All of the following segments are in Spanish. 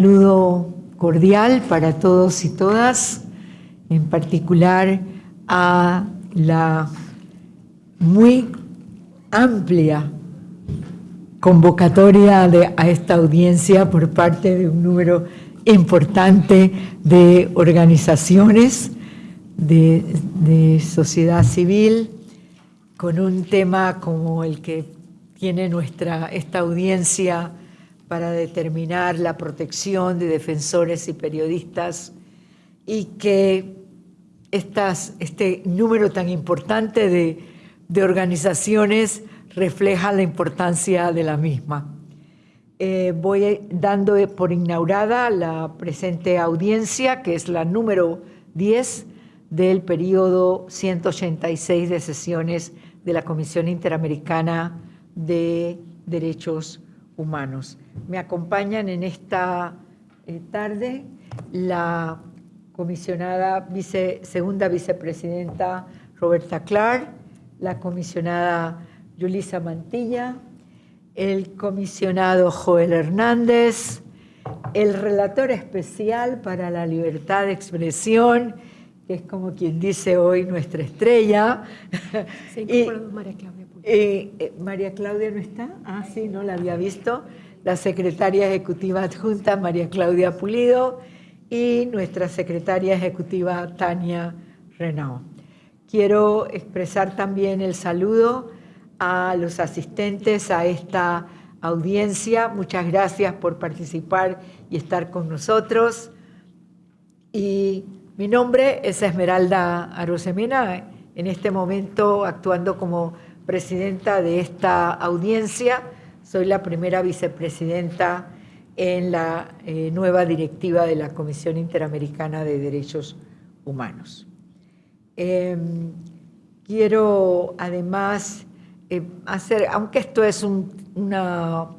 saludo cordial para todos y todas, en particular a la muy amplia convocatoria de, a esta audiencia por parte de un número importante de organizaciones de, sociedad civil con un tema como el que tiene nuestra, esta audiencia para determinar la protección de defensores y periodistas y que este número tan importante de, de, organizaciones refleja la importancia de la misma. Eh, voy dando por inaugurada la presente audiencia, que es la número 10 del periodo 186 de sesiones de la Comisión Interamericana de Derechos Humanos. Me acompañan en esta eh, tarde la comisionada vice, segunda vicepresidenta Roberta Clark, la comisionada Yulisa Mantilla, el comisionado Joel Hernández, el relator especial para la libertad de expresión, que es como quien dice hoy nuestra estrella. Se y, María Claudia eh, eh, María Claudia no está, ah sí, no la había visto la secretaria ejecutiva adjunta María Claudia Pulido y nuestra secretaria ejecutiva Tania Renao. Quiero expresar también el saludo a los asistentes a esta audiencia. Muchas gracias por participar y estar con nosotros. Y mi nombre es Esmeralda Arosemena, en este momento actuando como presidenta de esta audiencia soy la primera vicepresidenta en la eh, nueva directiva de la Comisión Interamericana de Derechos Humanos. Eh, quiero además eh, hacer, aunque esto es un, una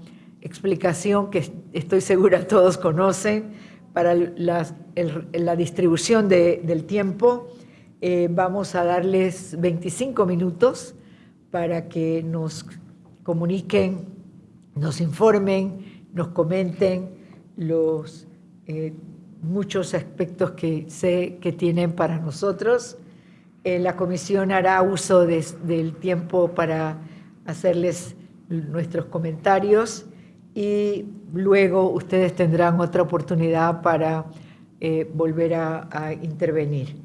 explicación que estoy segura todos conocen, para la, la distribución de, del tiempo, eh, vamos a darles 25 minutos para que nos comuniquen nos informen, nos comenten los eh, muchos aspectos que sé que tienen para nosotros. Eh, la comisión hará uso de, del tiempo para hacerles nuestros comentarios y luego ustedes tendrán otra oportunidad para eh, volver a, a intervenir.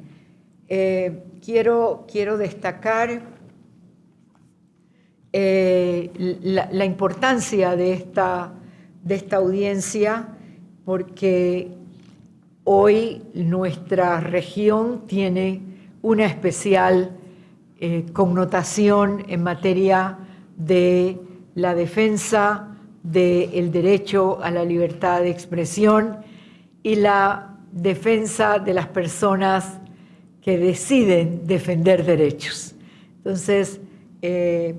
Quiero, quiero destacar eh, la, importancia de esta, de esta audiencia porque hoy nuestra región tiene una especial eh, connotación en materia de la defensa del derecho a la libertad de expresión y la defensa de las personas que deciden defender derechos. Entonces, eh,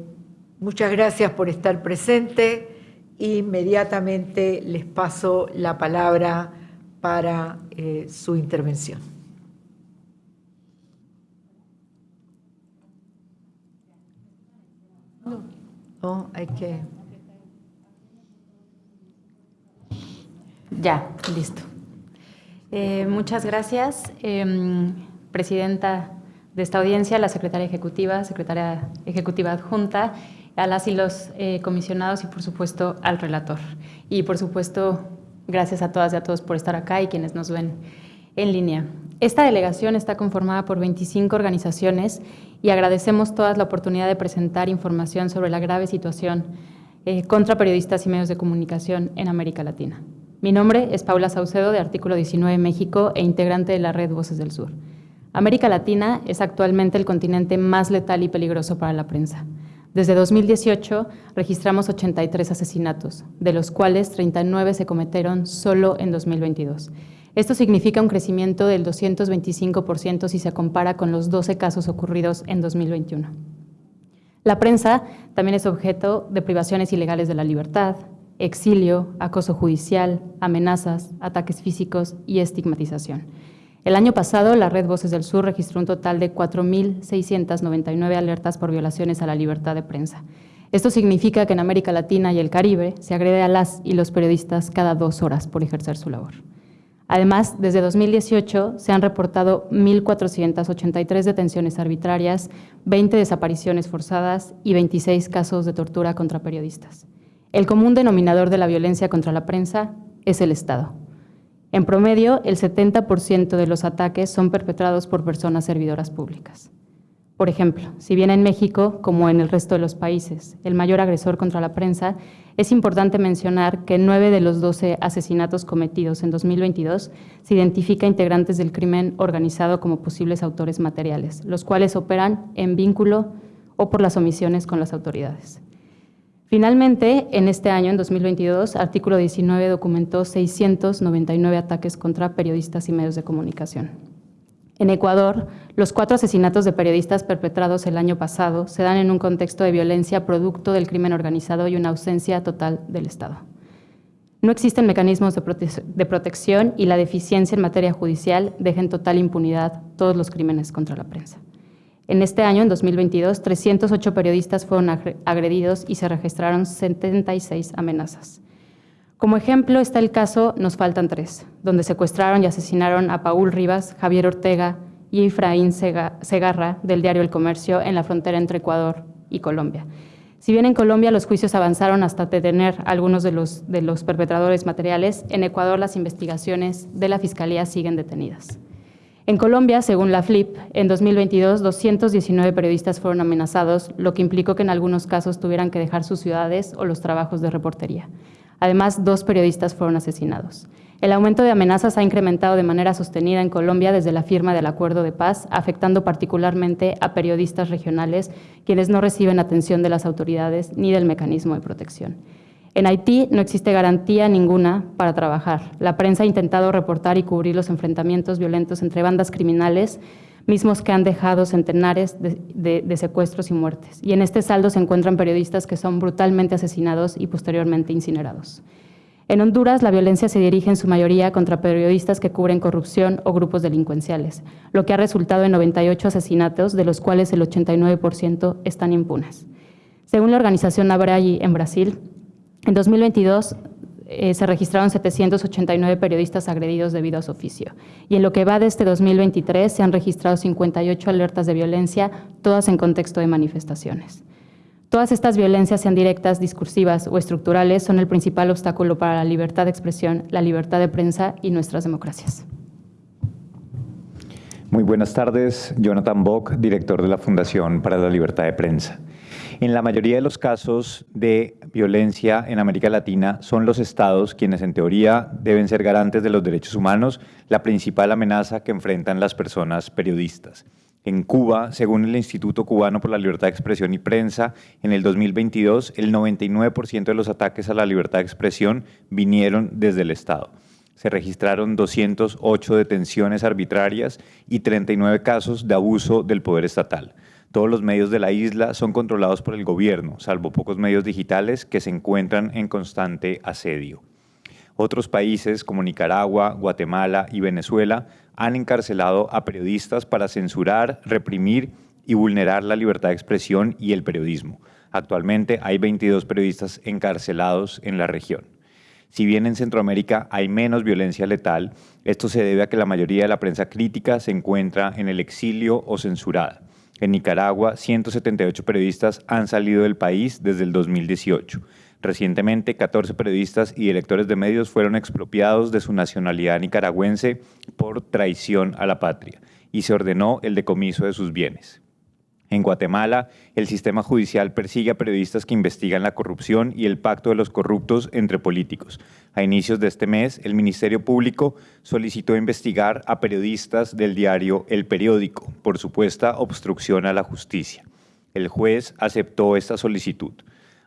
Muchas gracias por estar presente. Inmediatamente les paso la palabra para eh, su intervención. No, hay que... Ya, listo. Eh, muchas gracias, eh, Presidenta de esta audiencia, la Secretaria Ejecutiva, Secretaria Ejecutiva Adjunta a las y los eh, comisionados y por supuesto al relator. Y por supuesto, gracias a todas y a todos por estar acá y quienes nos ven en línea. Esta delegación está conformada por 25 organizaciones y agradecemos todas la oportunidad de presentar información sobre la grave situación eh, contra periodistas y medios de comunicación en América Latina. Mi nombre es Paula Saucedo de Artículo 19 México e integrante de la red Voces del Sur. América Latina es actualmente el continente más letal y peligroso para la prensa. Desde 2018 registramos 83 asesinatos, de los cuales 39 se cometieron solo en 2022. Esto significa un crecimiento del 225% si se compara con los 12 casos ocurridos en 2021. La prensa también es objeto de privaciones ilegales de la libertad, exilio, acoso judicial, amenazas, ataques físicos y estigmatización. El año pasado, la Red Voces del Sur registró un total de 4.699 alertas por violaciones a la libertad de prensa. Esto significa que en América Latina y el Caribe se agrede a las y los periodistas cada dos horas por ejercer su labor. Además, desde 2018 se han reportado 1.483 detenciones arbitrarias, 20 desapariciones forzadas y 26 casos de tortura contra periodistas. El común denominador de la violencia contra la prensa es el Estado. En promedio, el 70% de los ataques son perpetrados por personas servidoras públicas. Por ejemplo, si bien en México, como en el resto de los países, el mayor agresor contra la prensa, es importante mencionar que en nueve de los 12 asesinatos cometidos en 2022 se identifica integrantes del crimen organizado como posibles autores materiales, los cuales operan en vínculo o por las omisiones con las autoridades. Finalmente, en este año, en 2022, Artículo 19 documentó 699 ataques contra periodistas y medios de comunicación. En Ecuador, los cuatro asesinatos de periodistas perpetrados el año pasado se dan en un contexto de violencia producto del crimen organizado y una ausencia total del Estado. No existen mecanismos de, de, protección y la deficiencia en materia judicial deja en total impunidad todos los crímenes contra la prensa. En este año, en 2022, 308 periodistas fueron agredidos y se registraron 76 amenazas. Como ejemplo está el caso Nos faltan tres, donde secuestraron y asesinaron a Paul Rivas, Javier Ortega y Efraín Segarra del diario El Comercio en la frontera entre Ecuador y Colombia. Si bien en Colombia los juicios avanzaron hasta detener a algunos de los, de los perpetradores materiales, en Ecuador las investigaciones de la Fiscalía siguen detenidas. En Colombia, según la FLIP, en 2022 219 periodistas fueron amenazados, lo que implicó que en algunos casos tuvieran que dejar sus ciudades o los trabajos de reportería. Además, dos periodistas fueron asesinados. El aumento de amenazas ha incrementado de manera sostenida en Colombia desde la firma del acuerdo de paz, afectando particularmente a periodistas regionales, quienes no reciben atención de las autoridades ni del mecanismo de protección. En Haití no existe garantía ninguna para trabajar. La prensa ha intentado reportar y cubrir los enfrentamientos violentos entre bandas criminales, mismos que han dejado centenares de, secuestros y muertes. Y en este saldo se encuentran periodistas que son brutalmente asesinados y posteriormente incinerados. En Honduras, la violencia se dirige en su mayoría contra periodistas que cubren corrupción o grupos delincuenciales, lo que ha resultado en 98 asesinatos, de los cuales el 89% están impunes. Según la organización Abragi en Brasil, en 2022 eh, se registraron 789 periodistas agredidos debido a su oficio. Y en lo que va de este 2023 se han registrado 58 alertas de violencia, todas en contexto de manifestaciones. Todas estas violencias, sean directas, discursivas o estructurales, son el principal obstáculo para la libertad de expresión, la libertad de prensa y nuestras democracias. Muy buenas tardes, Jonathan Bock, director de la Fundación para la Libertad de Prensa. En la mayoría de los casos de violencia en América Latina son los estados quienes en teoría deben ser garantes de los derechos humanos, la principal amenaza que enfrentan las personas periodistas. En Cuba, según el Instituto Cubano por la Libertad de Expresión y Prensa, en el 2022 el 99% de los ataques a la libertad de expresión vinieron desde el Estado. Se registraron 208 detenciones arbitrarias y 39 casos de abuso del poder estatal. Todos los medios de la isla son controlados por el gobierno, salvo pocos medios digitales que se encuentran en constante asedio. Otros países como Nicaragua, Guatemala y Venezuela han encarcelado a periodistas para censurar, reprimir y vulnerar la libertad de expresión y el periodismo. Actualmente hay 22 periodistas encarcelados en la región. Si bien en Centroamérica hay menos violencia letal, esto se debe a que la mayoría de la prensa crítica se encuentra en el exilio o censurada. En Nicaragua, 178 periodistas han salido del país desde el 2018. Recientemente, 14 periodistas y directores de medios fueron expropiados de su nacionalidad nicaragüense por traición a la patria y se ordenó el decomiso de sus bienes. En Guatemala, el sistema judicial persigue a periodistas que investigan la corrupción y el pacto de los corruptos entre políticos. A inicios de este mes, el Ministerio Público solicitó investigar a periodistas del diario El Periódico por supuesta obstrucción a la justicia. El juez aceptó esta solicitud.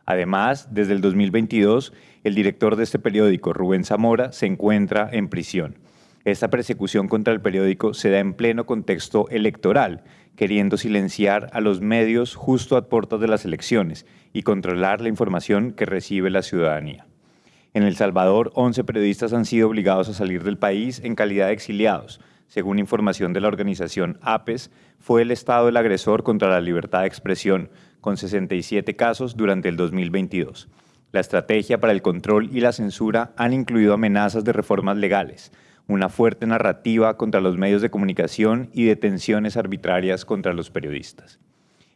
Además, desde el 2022, el director de este periódico, Rubén Zamora, se encuentra en prisión. Esta persecución contra el periódico se da en pleno contexto electoral, queriendo silenciar a los medios justo a puertas de las elecciones y controlar la información que recibe la ciudadanía. En El Salvador, 11 periodistas han sido obligados a salir del país en calidad de exiliados. Según información de la organización APES, fue el Estado el agresor contra la libertad de expresión, con 67 casos durante el 2022. La estrategia para el control y la censura han incluido amenazas de reformas legales, una fuerte narrativa contra los medios de comunicación y detenciones arbitrarias contra los periodistas.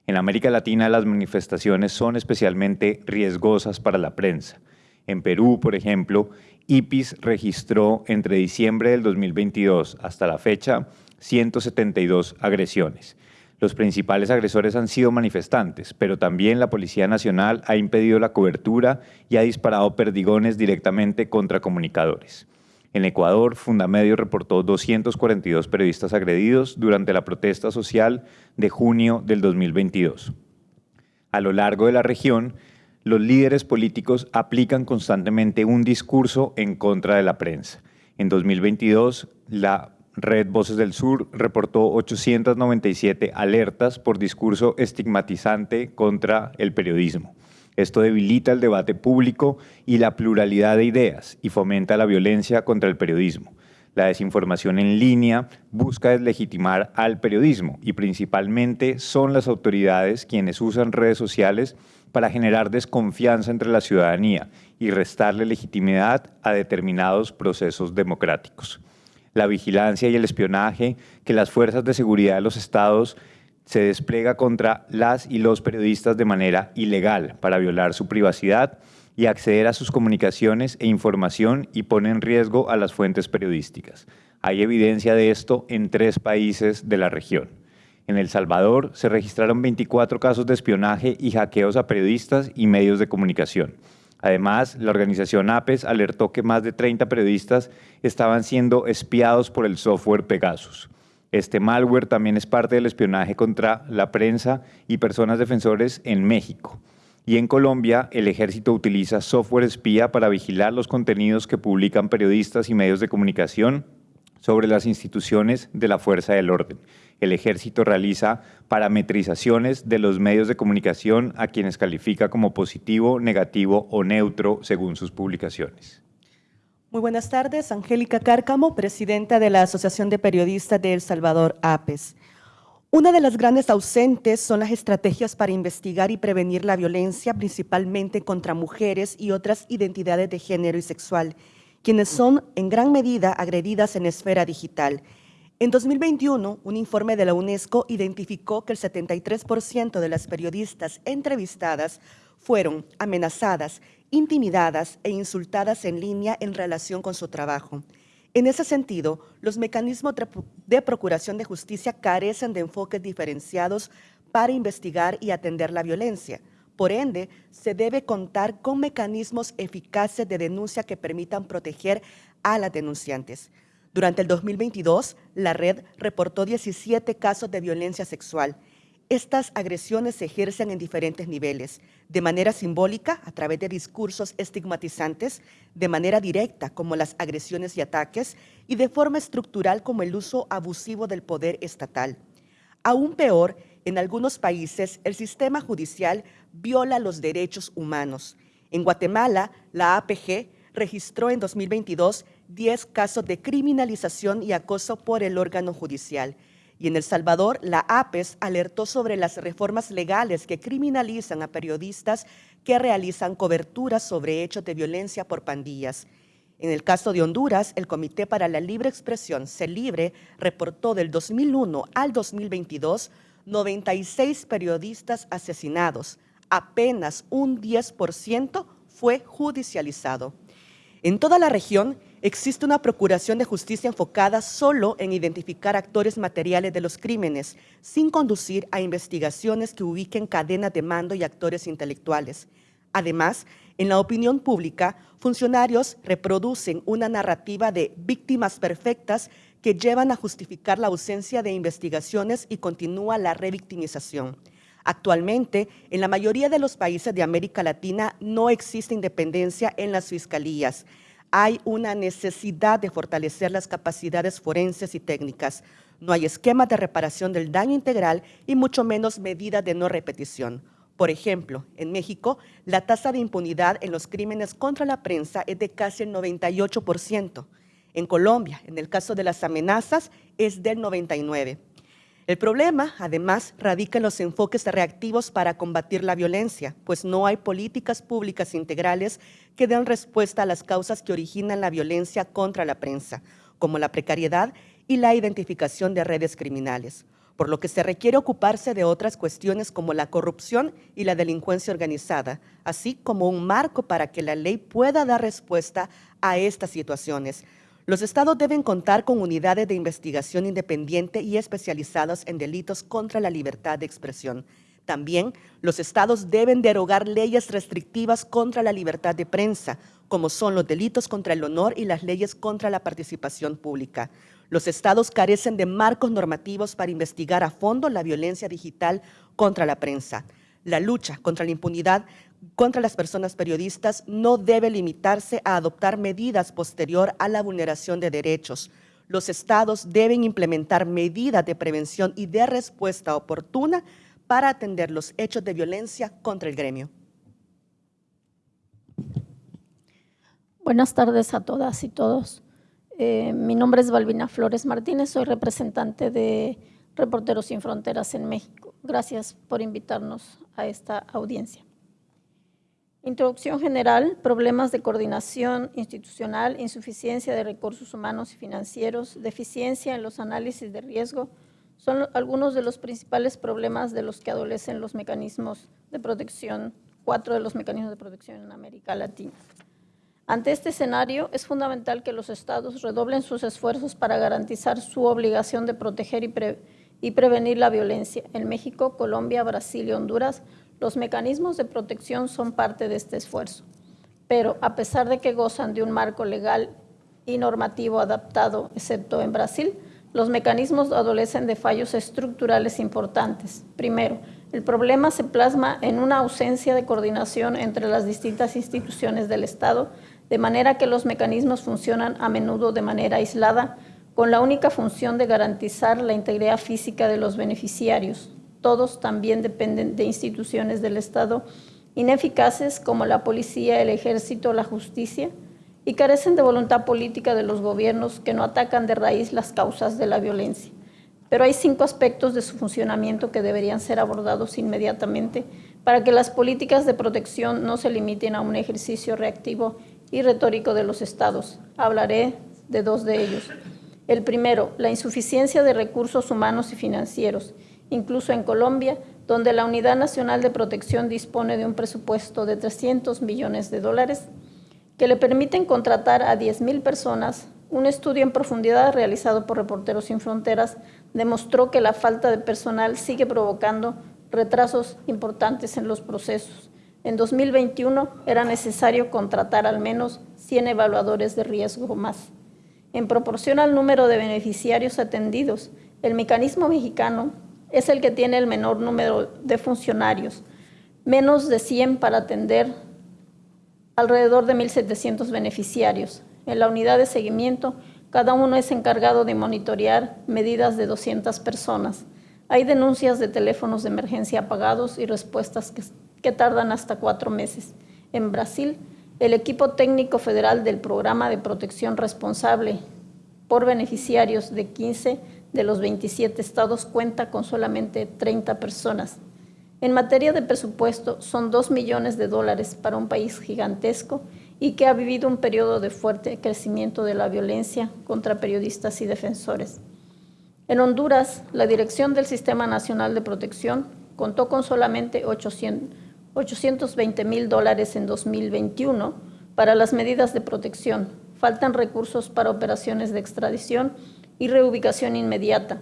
En América Latina las manifestaciones son especialmente riesgosas para la prensa. En Perú, por ejemplo, IPIS registró entre diciembre del 2022 hasta la fecha 172 agresiones. Los principales agresores han sido manifestantes, pero también la Policía Nacional ha impedido la cobertura y ha disparado perdigones directamente contra comunicadores. En Ecuador, Fundamedio reportó 242 periodistas agredidos durante la protesta social de junio del 2022. A lo largo de la región, los líderes políticos aplican constantemente un discurso en contra de la prensa. En 2022, la Red Voces del Sur reportó 897 alertas por discurso estigmatizante contra el periodismo. Esto debilita el debate público y la pluralidad de ideas y fomenta la violencia contra el periodismo. La desinformación en línea busca deslegitimar al periodismo y principalmente son las autoridades quienes usan redes sociales para generar desconfianza entre la ciudadanía y restarle legitimidad a determinados procesos democráticos la vigilancia y el espionaje que las fuerzas de seguridad de los estados se despliega contra las y los periodistas de manera ilegal para violar su privacidad y acceder a sus comunicaciones e información y pone en riesgo a las fuentes periodísticas. Hay evidencia de esto en tres países de la región. En El Salvador se registraron 24 casos de espionaje y hackeos a periodistas y medios de comunicación. Además, la organización APES alertó que más de 30 periodistas estaban siendo espiados por el software Pegasus. Este malware también es parte del espionaje contra la prensa y personas defensores en México. Y en Colombia, el ejército utiliza software espía para vigilar los contenidos que publican periodistas y medios de comunicación sobre las instituciones de la fuerza del orden. El ejército realiza parametrizaciones de los medios de comunicación a quienes califica como positivo, negativo o neutro según sus publicaciones. Muy buenas tardes, Angélica Cárcamo, presidenta de la Asociación de Periodistas de El Salvador, APES. Una de las grandes ausentes son las estrategias para investigar y prevenir la violencia, principalmente contra mujeres y otras identidades de género y sexual, quienes son en gran medida agredidas en esfera digital. En 2021, un informe de la UNESCO identificó que el 73% de las periodistas entrevistadas fueron amenazadas, intimidadas e insultadas en línea en relación con su trabajo. En ese sentido, los mecanismos de procuración de justicia carecen de enfoques diferenciados para investigar y atender la violencia. Por ende, se debe contar con mecanismos eficaces de denuncia que permitan proteger a las denunciantes. Durante el 2022, la red reportó 17 casos de violencia sexual. Estas agresiones se ejercen en diferentes niveles, de manera simbólica, a través de discursos estigmatizantes, de manera directa, como las agresiones y ataques, y de forma estructural, como el uso abusivo del poder estatal. Aún peor, en algunos países, el sistema judicial viola los derechos humanos. En Guatemala, la APG registró en 2022 10 casos de criminalización y acoso por el órgano judicial. Y en El Salvador, la APES alertó sobre las reformas legales que criminalizan a periodistas que realizan coberturas sobre hechos de violencia por pandillas. En el caso de Honduras, el Comité para la Libre Expresión, CELIBRE, reportó del 2001 al 2022 96 periodistas asesinados. Apenas un 10% fue judicializado. En toda la región existe una procuración de justicia enfocada solo en identificar actores materiales de los crímenes, sin conducir a investigaciones que ubiquen cadenas de mando y actores intelectuales. Además, en la opinión pública, funcionarios reproducen una narrativa de víctimas perfectas que llevan a justificar la ausencia de investigaciones y continúa la revictimización. Actualmente, en la mayoría de los países de América Latina no existe independencia en las fiscalías. Hay una necesidad de fortalecer las capacidades forenses y técnicas. No hay esquema de reparación del daño integral y mucho menos medidas de no repetición. Por ejemplo, en México, la tasa de impunidad en los crímenes contra la prensa es de casi el 98%. En Colombia, en el caso de las amenazas, es del 99%. El problema, además, radica en los enfoques reactivos para combatir la violencia, pues no hay políticas públicas integrales que den respuesta a las causas que originan la violencia contra la prensa, como la precariedad y la identificación de redes criminales, por lo que se requiere ocuparse de otras cuestiones como la corrupción y la delincuencia organizada, así como un marco para que la ley pueda dar respuesta a estas situaciones, los estados deben contar con unidades de investigación independiente y especializadas en delitos contra la libertad de expresión. También los estados deben derogar leyes restrictivas contra la libertad de prensa, como son los delitos contra el honor y las leyes contra la participación pública. Los estados carecen de marcos normativos para investigar a fondo la violencia digital contra la prensa. La lucha contra la impunidad contra las personas periodistas no debe limitarse a adoptar medidas posterior a la vulneración de derechos. Los estados deben implementar medidas de prevención y de respuesta oportuna para atender los hechos de violencia contra el gremio. Buenas tardes a todas y todos. Eh, mi nombre es Balbina Flores Martínez, soy representante de Reporteros Sin Fronteras en México. Gracias por invitarnos a esta audiencia. Introducción general, problemas de coordinación institucional, insuficiencia de recursos humanos y financieros, deficiencia en los análisis de riesgo, son algunos de los principales problemas de los que adolecen los mecanismos de protección, cuatro de los mecanismos de protección en América Latina. Ante este escenario, es fundamental que los estados redoblen sus esfuerzos para garantizar su obligación de proteger y, y prevenir la violencia. En México, Colombia, Brasil y Honduras, los mecanismos de protección son parte de este esfuerzo, pero a pesar de que gozan de un marco legal y normativo adaptado, excepto en Brasil, los mecanismos adolecen de fallos estructurales importantes. Primero, el problema se plasma en una ausencia de coordinación entre las distintas instituciones del Estado, de manera que los mecanismos funcionan a menudo de manera aislada, con la única función de garantizar la integridad física de los beneficiarios, todos también dependen de instituciones del Estado ineficaces como la policía, el ejército, la justicia, y carecen de voluntad política de los gobiernos que no atacan de raíz las causas de la violencia. Pero hay cinco aspectos de su funcionamiento que deberían ser abordados inmediatamente para que las políticas de protección no se limiten a un ejercicio reactivo y retórico de los estados. Hablaré de dos de ellos. El primero, la insuficiencia de recursos humanos y financieros incluso en Colombia, donde la Unidad Nacional de Protección dispone de un presupuesto de 300 millones de dólares que le permiten contratar a 10.000 personas. Un estudio en profundidad realizado por Reporteros Sin Fronteras demostró que la falta de personal sigue provocando retrasos importantes en los procesos. En 2021 era necesario contratar al menos 100 evaluadores de riesgo más. En proporción al número de beneficiarios atendidos, el mecanismo mexicano es el que tiene el menor número de funcionarios, menos de 100 para atender alrededor de 1.700 beneficiarios. En la unidad de seguimiento, cada uno es encargado de monitorear medidas de 200 personas. Hay denuncias de teléfonos de emergencia apagados y respuestas que, que tardan hasta cuatro meses. En Brasil, el equipo técnico federal del Programa de Protección Responsable por beneficiarios de 15 de los 27 estados cuenta con solamente 30 personas. En materia de presupuesto, son 2 millones de dólares para un país gigantesco y que ha vivido un periodo de fuerte crecimiento de la violencia contra periodistas y defensores. En Honduras, la Dirección del Sistema Nacional de Protección contó con solamente 820 mil dólares en 2021 para las medidas de protección. Faltan recursos para operaciones de extradición y reubicación inmediata.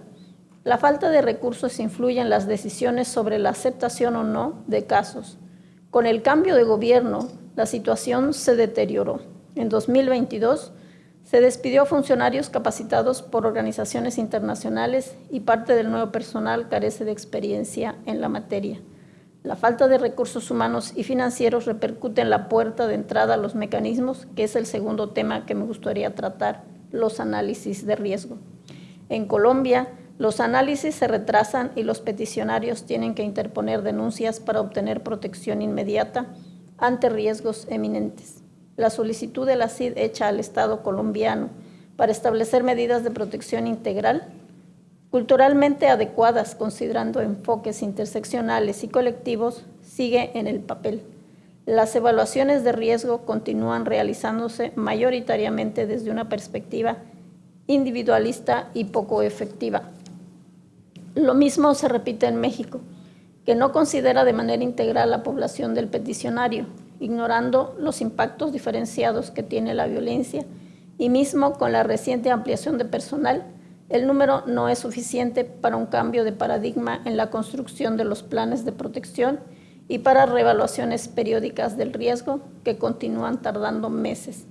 La falta de recursos influye en las decisiones sobre la aceptación o no de casos. Con el cambio de gobierno, la situación se deterioró. En 2022, se despidió a funcionarios capacitados por organizaciones internacionales y parte del nuevo personal carece de experiencia en la materia. La falta de recursos humanos y financieros repercute en la puerta de entrada a los mecanismos, que es el segundo tema que me gustaría tratar los análisis de riesgo. En Colombia, los análisis se retrasan y los peticionarios tienen que interponer denuncias para obtener protección inmediata ante riesgos eminentes. La solicitud de la CID hecha al Estado colombiano para establecer medidas de protección integral culturalmente adecuadas considerando enfoques interseccionales y colectivos, sigue en el papel. Las evaluaciones de riesgo continúan realizándose mayoritariamente desde una perspectiva individualista y poco efectiva. Lo mismo se repite en México, que no considera de manera integral la población del peticionario, ignorando los impactos diferenciados que tiene la violencia y mismo con la reciente ampliación de personal, el número no es suficiente para un cambio de paradigma en la construcción de los planes de protección y para reevaluaciones periódicas del riesgo que continúan tardando meses.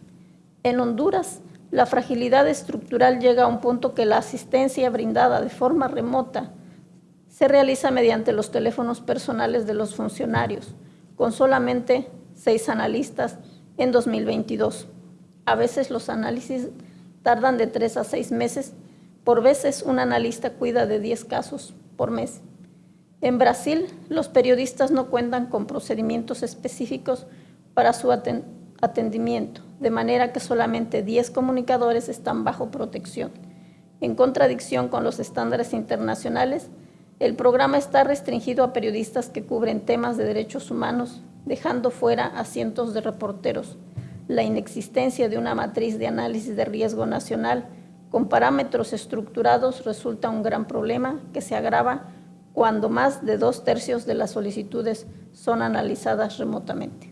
En Honduras, la fragilidad estructural llega a un punto que la asistencia brindada de forma remota se realiza mediante los teléfonos personales de los funcionarios, con solamente seis analistas en 2022. A veces los análisis tardan de tres a seis meses por veces un analista cuida de 10 casos por mes. En Brasil, los periodistas no cuentan con procedimientos específicos para su atendimiento, de manera que solamente 10 comunicadores están bajo protección. En contradicción con los estándares internacionales, el programa está restringido a periodistas que cubren temas de derechos humanos, dejando fuera a cientos de reporteros. La inexistencia de una matriz de análisis de riesgo nacional con parámetros estructurados resulta un gran problema que se agrava cuando más de dos tercios de las solicitudes son analizadas remotamente.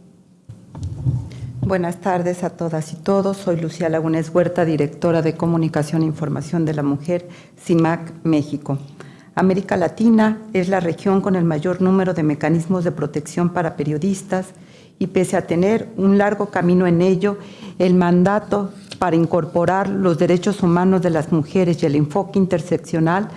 Buenas tardes a todas y todos. Soy Lucía Lagunes Huerta, directora de Comunicación e Información de la Mujer, CIMAC, México. América Latina es la región con el mayor número de mecanismos de protección para periodistas y pese a tener un largo camino en ello, el mandato para incorporar los derechos humanos de las mujeres y el enfoque interseccional,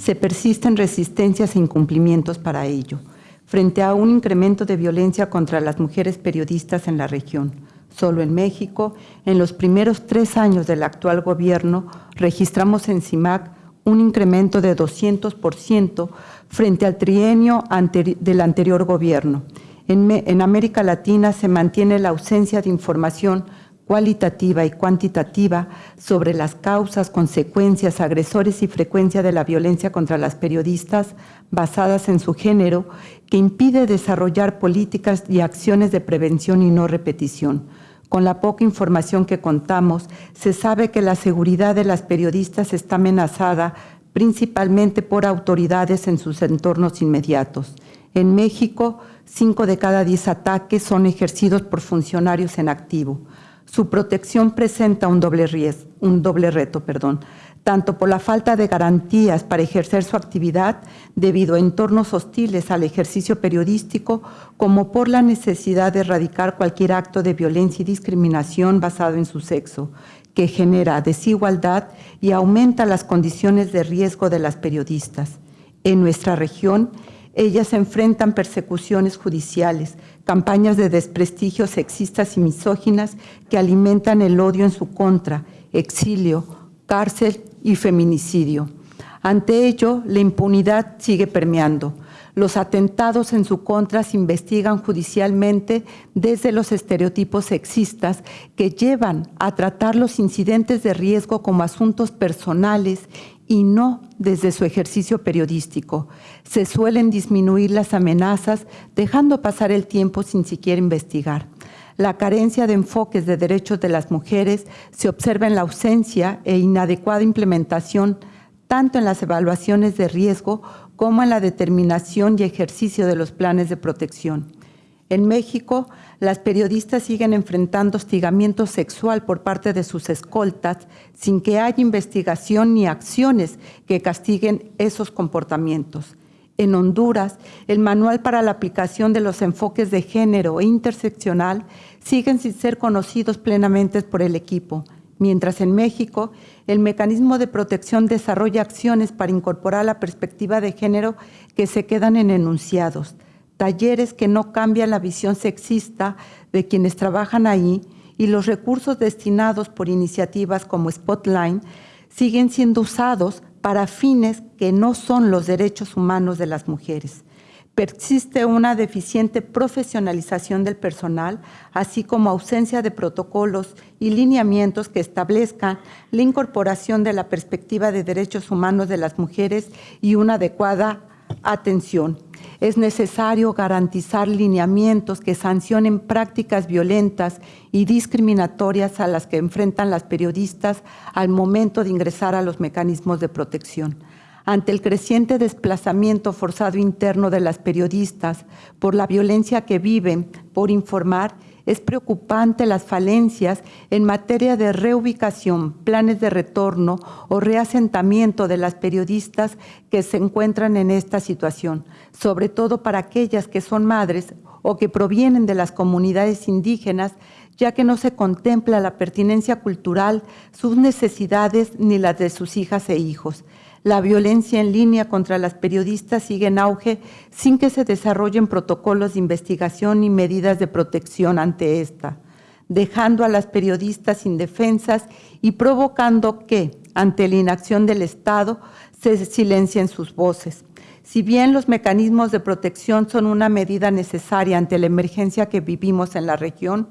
se persisten resistencias e incumplimientos para ello, frente a un incremento de violencia contra las mujeres periodistas en la región. Solo en México, en los primeros tres años del actual gobierno, registramos en CIMAC un incremento de 200% frente al trienio del anterior gobierno. en América Latina se mantiene la ausencia de información cualitativa y cuantitativa sobre las causas, consecuencias, agresores y frecuencia de la violencia contra las periodistas basadas en su género, que impide desarrollar políticas y acciones de prevención y no repetición. Con la poca información que contamos, se sabe que la seguridad de las periodistas está amenazada principalmente por autoridades en sus entornos inmediatos. En México, cinco de cada diez ataques son ejercidos por funcionarios en activo. Su protección presenta un doble, un doble reto, perdón, tanto por la falta de garantías para ejercer su actividad debido a entornos hostiles al ejercicio periodístico, como por la necesidad de erradicar cualquier acto de violencia y discriminación basado en su sexo, que genera desigualdad y aumenta las condiciones de riesgo de las periodistas. En nuestra región, ellas enfrentan persecuciones judiciales, campañas de desprestigio sexistas y misóginas que alimentan el odio en su contra, exilio, cárcel y feminicidio. Ante ello, la impunidad sigue permeando. Los atentados en su contra se investigan judicialmente desde los estereotipos sexistas que llevan a tratar los incidentes de riesgo como asuntos personales y no desde su ejercicio periodístico. Se suelen disminuir las amenazas dejando pasar el tiempo sin siquiera investigar. La carencia de enfoques de derechos de las mujeres se observa en la ausencia e inadecuada implementación tanto en las evaluaciones de riesgo como en la determinación y ejercicio de los planes de protección. En México, las periodistas siguen enfrentando hostigamiento sexual por parte de sus escoltas sin que haya investigación ni acciones que castiguen esos comportamientos. En Honduras, el manual para la aplicación de los enfoques de género e interseccional siguen sin ser conocidos plenamente por el equipo, mientras en México el mecanismo de protección desarrolla acciones para incorporar la perspectiva de género que se quedan en enunciados talleres que no cambian la visión sexista de quienes trabajan ahí y los recursos destinados por iniciativas como Spotline siguen siendo usados para fines que no son los derechos humanos de las mujeres. Persiste una deficiente profesionalización del personal, así como ausencia de protocolos y lineamientos que establezcan la incorporación de la perspectiva de derechos humanos de las mujeres y una adecuada atención. Es necesario garantizar lineamientos que sancionen prácticas violentas y discriminatorias a las que enfrentan las periodistas al momento de ingresar a los mecanismos de protección. Ante el creciente desplazamiento forzado interno de las periodistas por la violencia que viven por informar, es preocupante las falencias en materia de reubicación, planes de retorno o reasentamiento de las periodistas que se encuentran en esta situación, sobre todo para aquellas que son madres o que provienen de las comunidades indígenas, ya que no se contempla la pertinencia cultural, sus necesidades ni las de sus hijas e hijos. La violencia en línea contra las periodistas sigue en auge sin que se desarrollen protocolos de investigación y medidas de protección ante esta, dejando a las periodistas indefensas y provocando que, ante la inacción del Estado, se silencien sus voces. Si bien los mecanismos de protección son una medida necesaria ante la emergencia que vivimos en la región,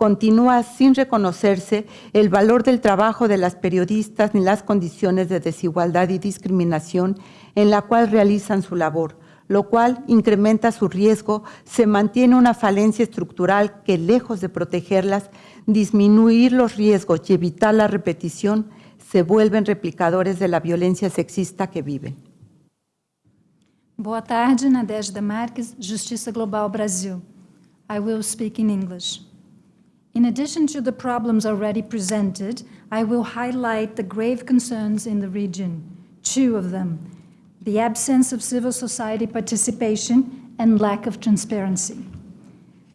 continúa sin reconocerse el valor del trabajo de las periodistas ni las condiciones de desigualdad y discriminación en la cual realizan su labor, lo cual incrementa su riesgo, se mantiene una falencia estructural que, lejos de protegerlas, disminuir los riesgos y evitar la repetición, se vuelven replicadores de la violencia sexista que viven. Boa tarde, Nadежda Marques, Justiça Global Brasil. I will speak in English. In addition to the problems already presented, I will highlight the grave concerns in the region, two of them, the absence of civil society participation and lack of transparency.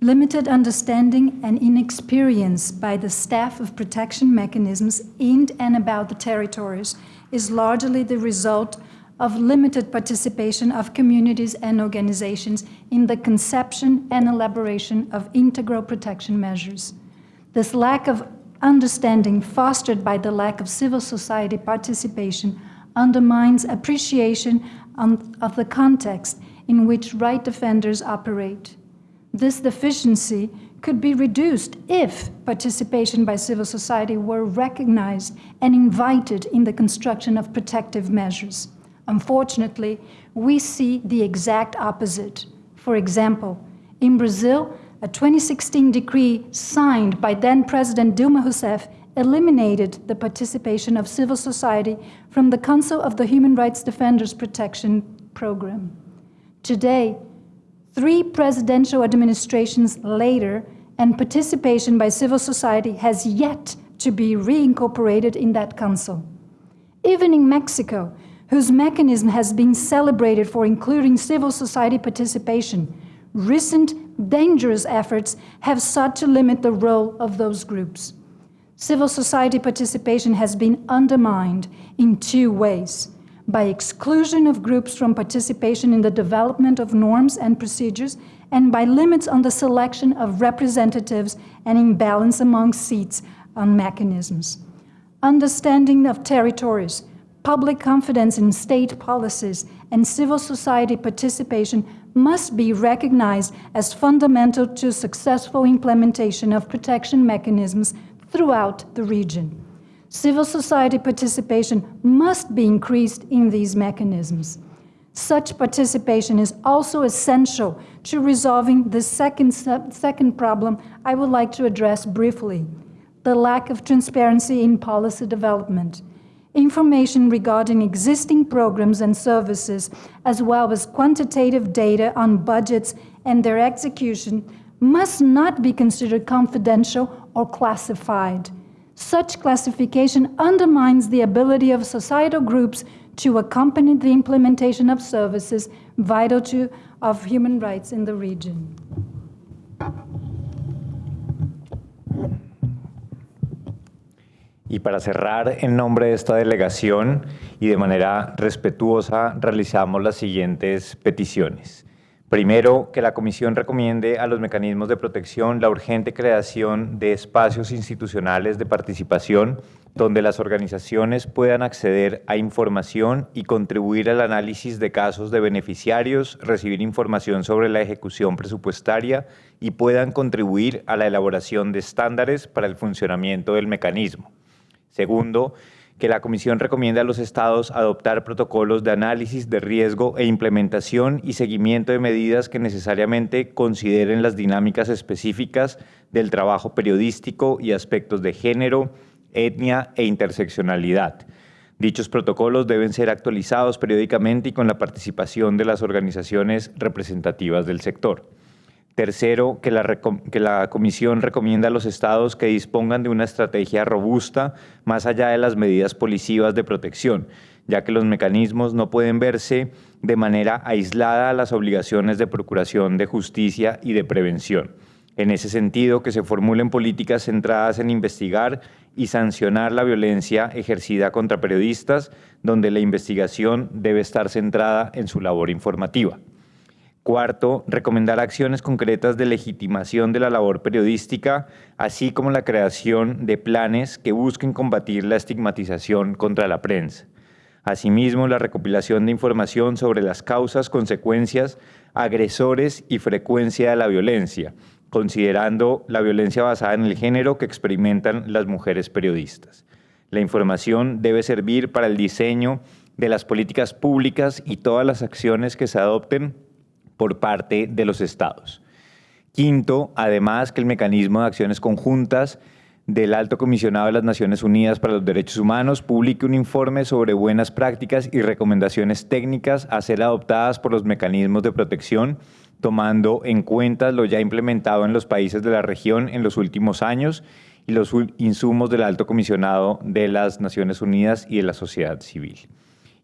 Limited understanding and inexperience by the staff of protection mechanisms in and about the territories is largely the result of limited participation of communities and organizations in the conception and elaboration of integral protection measures. This lack of understanding fostered by the lack of civil society participation undermines appreciation of the context in which right defenders operate. This deficiency could be reduced if participation by civil society were recognized and invited in the construction of protective measures. Unfortunately, we see the exact opposite. For example, in Brazil, a 2016 decree signed by then President Dilma Rousseff eliminated the participation of civil society from the Council of the Human Rights Defenders Protection Program. Today, three presidential administrations later, and participation by civil society has yet to be reincorporated in that council. Even in Mexico, whose mechanism has been celebrated for including civil society participation, recent dangerous efforts have sought to limit the role of those groups. Civil society participation has been undermined in two ways by exclusion of groups from participation in the development of norms and procedures, and by limits on the selection of representatives and imbalance among seats on mechanisms. Understanding of territories, public confidence in state policies, and civil society participation must be recognized as fundamental to successful implementation of protection mechanisms throughout the region. Civil society participation must be increased in these mechanisms. Such participation is also essential to resolving the second, second problem I would like to address briefly, the lack of transparency in policy development information regarding existing programs and services, as well as quantitative data on budgets and their execution, must not be considered confidential or classified. Such classification undermines the ability of societal groups to accompany the implementation of services vital to of human rights in the region. Y para cerrar, en nombre de esta delegación y de manera respetuosa, realizamos las siguientes peticiones. Primero, que la Comisión recomiende a los mecanismos de protección la urgente creación de espacios institucionales de participación donde las organizaciones puedan acceder a información y contribuir al análisis de casos de beneficiarios, recibir información sobre la ejecución presupuestaria y puedan contribuir a la elaboración de estándares para el funcionamiento del mecanismo. Segundo, que la Comisión recomienda a los Estados adoptar protocolos de análisis de riesgo e implementación y seguimiento de medidas que necesariamente consideren las dinámicas específicas del trabajo periodístico y aspectos de género, etnia e interseccionalidad. Dichos protocolos deben ser actualizados periódicamente y con la participación de las organizaciones representativas del sector. Tercero, que la, Comisión recomienda a los Estados que dispongan de una estrategia robusta más allá de las medidas policivas de protección, ya que los mecanismos no pueden verse de manera aislada a las obligaciones de procuración de justicia y de prevención. En ese sentido, que se formulen políticas centradas en investigar y sancionar la violencia ejercida contra periodistas, donde la investigación debe estar centrada en su labor informativa. Cuarto, recomendar acciones concretas de legitimación de la labor periodística, así como la creación de planes que busquen combatir la estigmatización contra la prensa. Asimismo, la recopilación de información sobre las causas, consecuencias, agresores y frecuencia de la violencia, considerando la violencia basada en el género que experimentan las mujeres periodistas. La información debe servir para el diseño de las políticas públicas y todas las acciones que se adopten por parte de los estados. Quinto, además que el mecanismo de acciones conjuntas del Alto Comisionado de las Naciones Unidas para los Derechos Humanos publique un informe sobre buenas prácticas y recomendaciones técnicas a ser adoptadas por los mecanismos de protección, tomando en cuenta lo ya implementado en los países de la región en los últimos años y los insumos del Alto Comisionado de las Naciones Unidas y de la sociedad civil.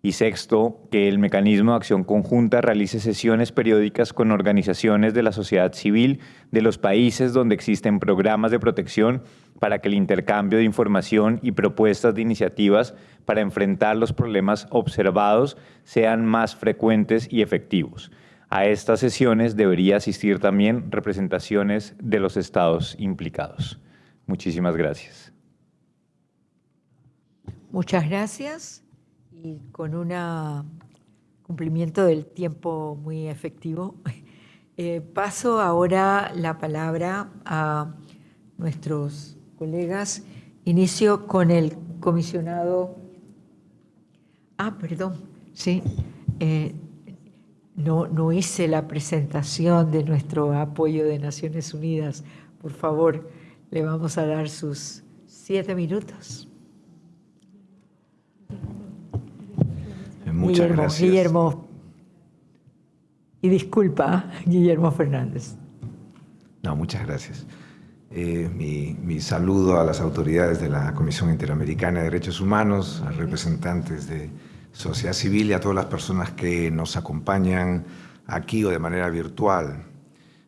Y sexto, que el mecanismo de acción conjunta realice sesiones periódicas con organizaciones de la sociedad civil de los países donde existen programas de protección para que el intercambio de información y propuestas de iniciativas para enfrentar los problemas observados sean más frecuentes y efectivos. A estas sesiones debería asistir también representaciones de los estados implicados. Muchísimas gracias. Muchas gracias y con un cumplimiento del tiempo muy efectivo. Eh, paso ahora la palabra a nuestros colegas. Inicio con el comisionado. Ah, perdón, sí. Eh, no, no hice la presentación de nuestro apoyo de Naciones Unidas. Por favor, le vamos a dar sus siete minutos. Muchas Guillermo, gracias. Guillermo. Y disculpa, Guillermo Fernández. No, muchas gracias. Eh, mi, mi, saludo a las autoridades de la Comisión Interamericana de Derechos Humanos, a representantes de sociedad civil y a todas las personas que nos acompañan aquí o de manera virtual.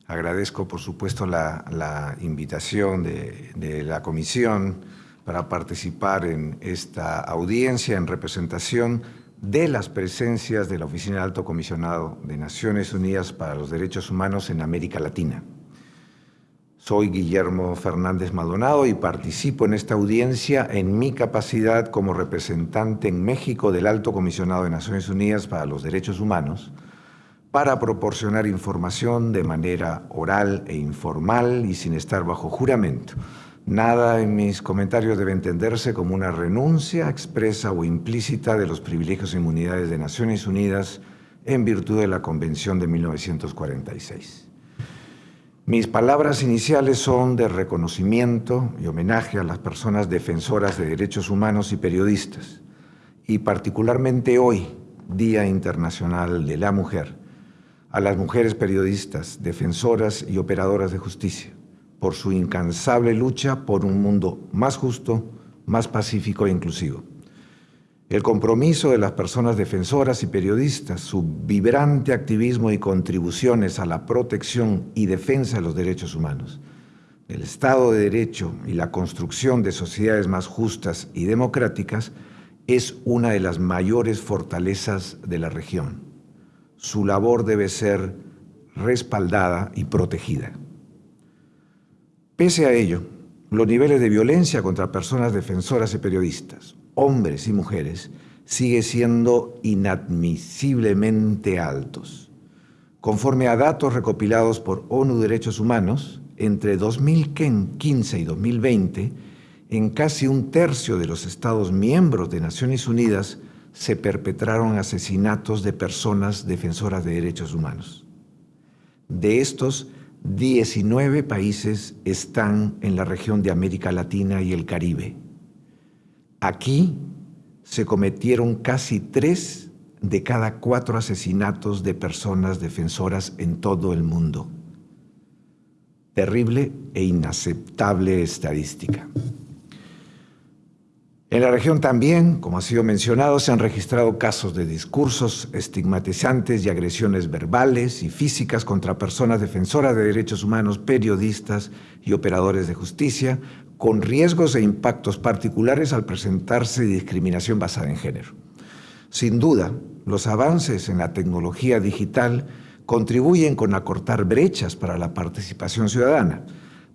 Agradezco, por supuesto, la, la invitación de, de la Comisión para participar en esta audiencia en representación de las presencias de la Oficina de Alto Comisionado de Naciones Unidas para los Derechos Humanos en América Latina. Soy Guillermo Fernández Maldonado y participo en esta audiencia en mi capacidad como representante en México del Alto Comisionado de Naciones Unidas para los Derechos Humanos para proporcionar información de manera oral e informal y sin estar bajo juramento Nada en mis comentarios debe entenderse como una renuncia expresa o implícita de los privilegios e inmunidades de Naciones Unidas en virtud de la Convención de 1946. Mis palabras iniciales son de reconocimiento y homenaje a las personas defensoras de derechos humanos y periodistas, y particularmente hoy, Día Internacional de la Mujer, a las mujeres periodistas, defensoras y operadoras de justicia por su incansable lucha por un mundo más justo, más pacífico e inclusivo. El compromiso de las personas defensoras y periodistas, su vibrante activismo y contribuciones a la protección y defensa de los derechos humanos, el Estado de Derecho y la construcción de sociedades más justas y democráticas es una de las mayores fortalezas de la región. Su labor debe ser respaldada y protegida. Pese a ello, los niveles de violencia contra personas defensoras y periodistas, hombres y mujeres, sigue siendo inadmisiblemente altos. Conforme a datos recopilados por ONU Derechos Humanos, entre 2015 y 2020, en casi un tercio de los Estados miembros de Naciones Unidas se perpetraron asesinatos de personas defensoras de derechos humanos. De estos, 19 países están en la región de América Latina y el Caribe. Aquí se cometieron casi tres de cada cuatro asesinatos de personas defensoras en todo el mundo. Terrible e inaceptable estadística. En la región también, como ha sido mencionado, se han registrado casos de discursos estigmatizantes y agresiones verbales y físicas contra personas defensoras de derechos humanos, periodistas y operadores de justicia, con riesgos e impactos particulares al presentarse discriminación basada en género. Sin duda, los avances en la tecnología digital contribuyen con acortar brechas para la participación ciudadana,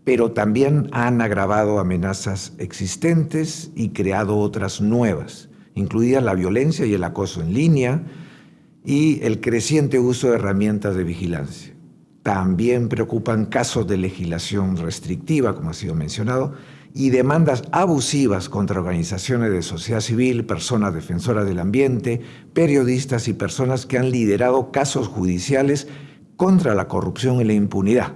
pero también han agravado amenazas existentes y creado otras nuevas, incluidas la violencia y el acoso en línea y el creciente uso de herramientas de vigilancia. También preocupan casos de legislación restrictiva, como ha sido mencionado, y demandas abusivas contra organizaciones de sociedad civil, personas defensoras del ambiente, periodistas y personas que han liderado casos judiciales contra la corrupción y la impunidad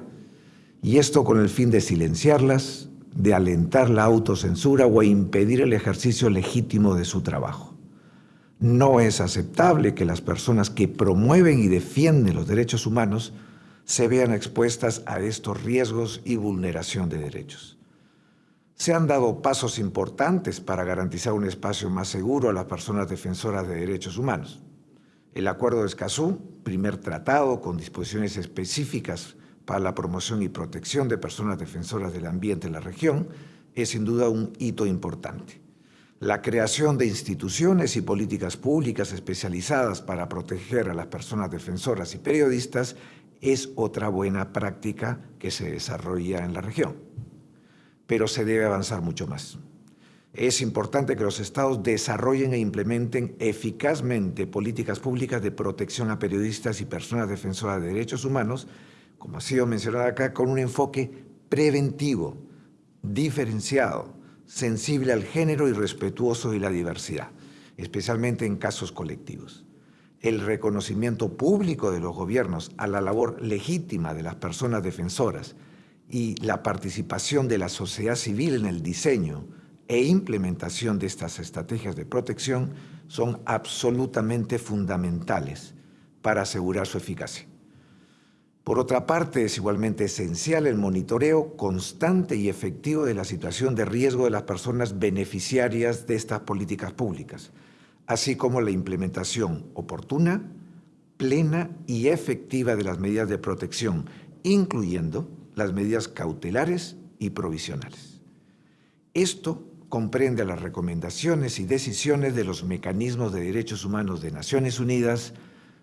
y esto con el fin de silenciarlas, de alentar la autocensura o impedir el ejercicio legítimo de su trabajo. No es aceptable que las personas que promueven y defienden los derechos humanos se vean expuestas a estos riesgos y vulneración de derechos. Se han dado pasos importantes para garantizar un espacio más seguro a las personas defensoras de derechos humanos. El Acuerdo de Escazú, primer tratado con disposiciones específicas para la promoción y protección de personas defensoras del ambiente en la región es sin duda un hito importante. La creación de instituciones y políticas públicas especializadas para proteger a las personas defensoras y periodistas es otra buena práctica que se desarrolla en la región. Pero se debe avanzar mucho más. Es importante que los estados desarrollen e implementen eficazmente políticas públicas de protección a periodistas y personas defensoras de derechos humanos como ha sido mencionado acá, con un enfoque preventivo, diferenciado, sensible al género y respetuoso de la diversidad, especialmente en casos colectivos. El reconocimiento público de los gobiernos a la labor legítima de las personas defensoras y la participación de la sociedad civil en el diseño e implementación de estas estrategias de protección son absolutamente fundamentales para asegurar su eficacia. Por otra parte, es igualmente esencial el monitoreo constante y efectivo de la situación de riesgo de las personas beneficiarias de estas políticas públicas, así como la implementación oportuna, plena y efectiva de las medidas de protección, incluyendo las medidas cautelares y provisionales. Esto comprende las recomendaciones y decisiones de los mecanismos de derechos humanos de Naciones Unidas,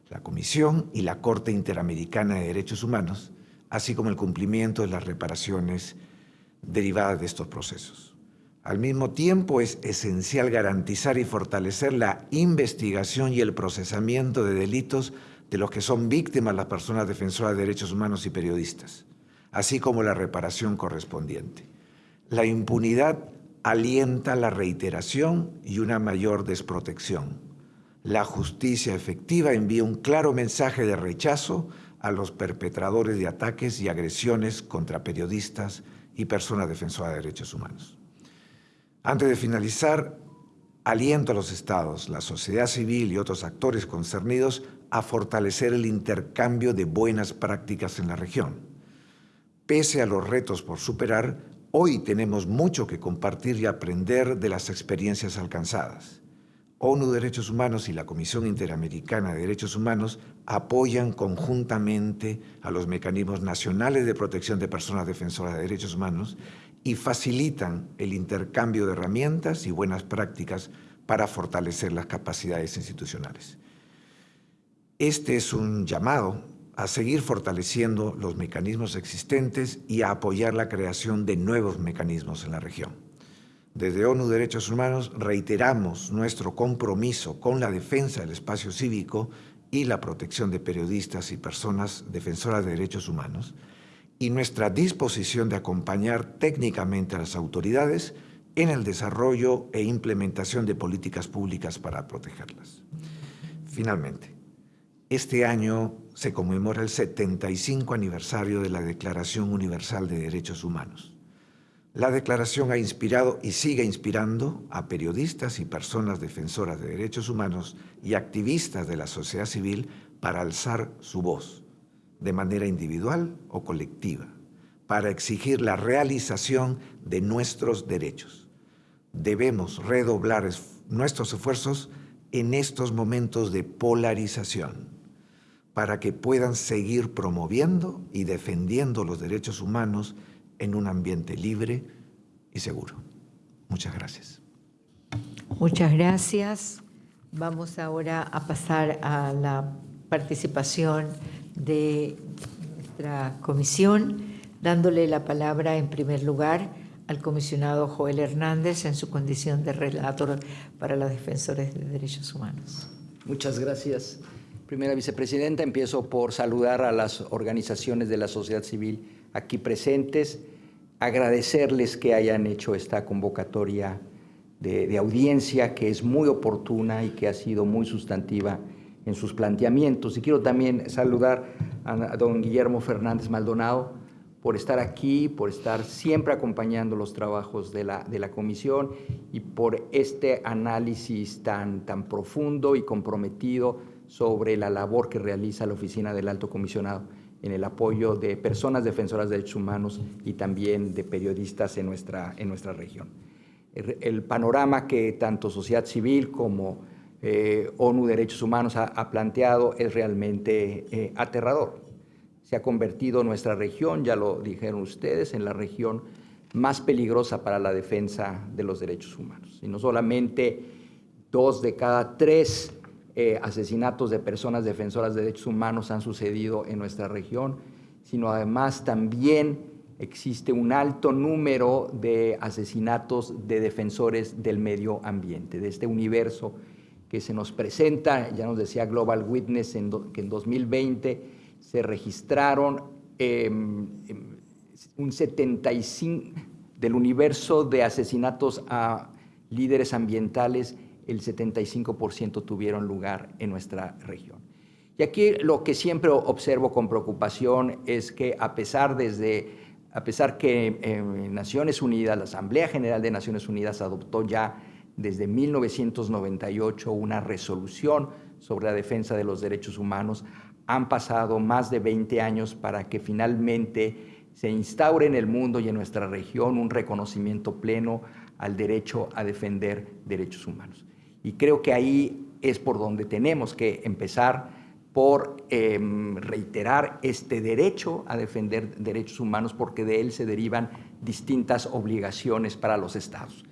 la Comisión y la Corte Interamericana de Derechos Humanos, así como el cumplimiento de las reparaciones derivadas de estos procesos. Al mismo tiempo, es esencial garantizar y fortalecer la investigación y el procesamiento de delitos de los que son víctimas las personas defensoras de derechos humanos y periodistas, así como la reparación correspondiente. La impunidad alienta la reiteración y una mayor desprotección la justicia efectiva envía un claro mensaje de rechazo a los perpetradores de ataques y agresiones contra periodistas y personas defensoras de derechos humanos. Antes de finalizar, aliento a los estados, la sociedad civil y otros actores concernidos a fortalecer el intercambio de buenas prácticas en la región. Pese a los retos por superar, hoy tenemos mucho que compartir y aprender de las experiencias alcanzadas. ONU Derechos Humanos y la Comisión Interamericana de Derechos Humanos apoyan conjuntamente a los mecanismos nacionales de protección de personas defensoras de derechos humanos y facilitan el intercambio de herramientas y buenas prácticas para fortalecer las capacidades institucionales. Este es un llamado a seguir fortaleciendo los mecanismos existentes y a apoyar la creación de nuevos mecanismos en la región. Desde ONU Derechos Humanos reiteramos nuestro compromiso con la defensa del espacio cívico y la protección de periodistas y personas defensoras de derechos humanos y nuestra disposición de acompañar técnicamente a las autoridades en el desarrollo e implementación de políticas públicas para protegerlas. Finalmente, este año se conmemora el 75 aniversario de la Declaración Universal de Derechos Humanos. La declaración ha inspirado y sigue inspirando a periodistas y personas defensoras de derechos humanos y activistas de la sociedad civil para alzar su voz, de manera individual o colectiva, para exigir la realización de nuestros derechos. Debemos redoblar nuestros esfuerzos en estos momentos de polarización para que puedan seguir promoviendo y defendiendo los derechos humanos en un ambiente libre y seguro. Muchas gracias. Muchas gracias. Vamos ahora a pasar a la participación de nuestra comisión, dándole la palabra en primer lugar al comisionado Joel Hernández en su condición de relator para los defensores de derechos humanos. Muchas gracias. Primera vicepresidenta, empiezo por saludar a las organizaciones de la sociedad civil aquí presentes, agradecerles que hayan hecho esta convocatoria de, audiencia que es muy oportuna y que ha sido muy sustantiva en sus planteamientos. Y quiero también saludar a, don Guillermo Fernández Maldonado por estar aquí, por estar siempre acompañando los trabajos de la, de la comisión y por este análisis tan, tan profundo y comprometido sobre la labor que realiza la Oficina del Alto Comisionado en el apoyo de personas defensoras de derechos humanos y también de periodistas en nuestra, en nuestra región. El, panorama que tanto sociedad civil como eh, ONU Derechos Humanos ha, planteado es realmente eh, aterrador. Se ha convertido nuestra región, ya lo dijeron ustedes, en la región más peligrosa para la defensa de los derechos humanos. Y no solamente dos de cada tres eh, asesinatos de personas defensoras de derechos humanos han sucedido en nuestra región, sino además también existe un alto número de asesinatos de defensores del medio ambiente, de este universo que se nos presenta, ya nos decía Global Witness que en 2020 se registraron em, em, un 75 del universo de asesinatos a líderes ambientales el 75% tuvieron lugar en nuestra región. Y aquí lo que siempre observo con preocupación es que a pesar, desde, a pesar que eh, Naciones Unidas, la Asamblea General de Naciones Unidas adoptó ya desde 1998 una resolución sobre la defensa de los derechos humanos, han pasado más de 20 años para que finalmente se instaure en el mundo y en nuestra región un reconocimiento pleno al derecho a defender derechos humanos. Y creo que ahí es por donde tenemos que empezar por em, reiterar este derecho a defender derechos humanos porque de él se derivan distintas obligaciones para los estados.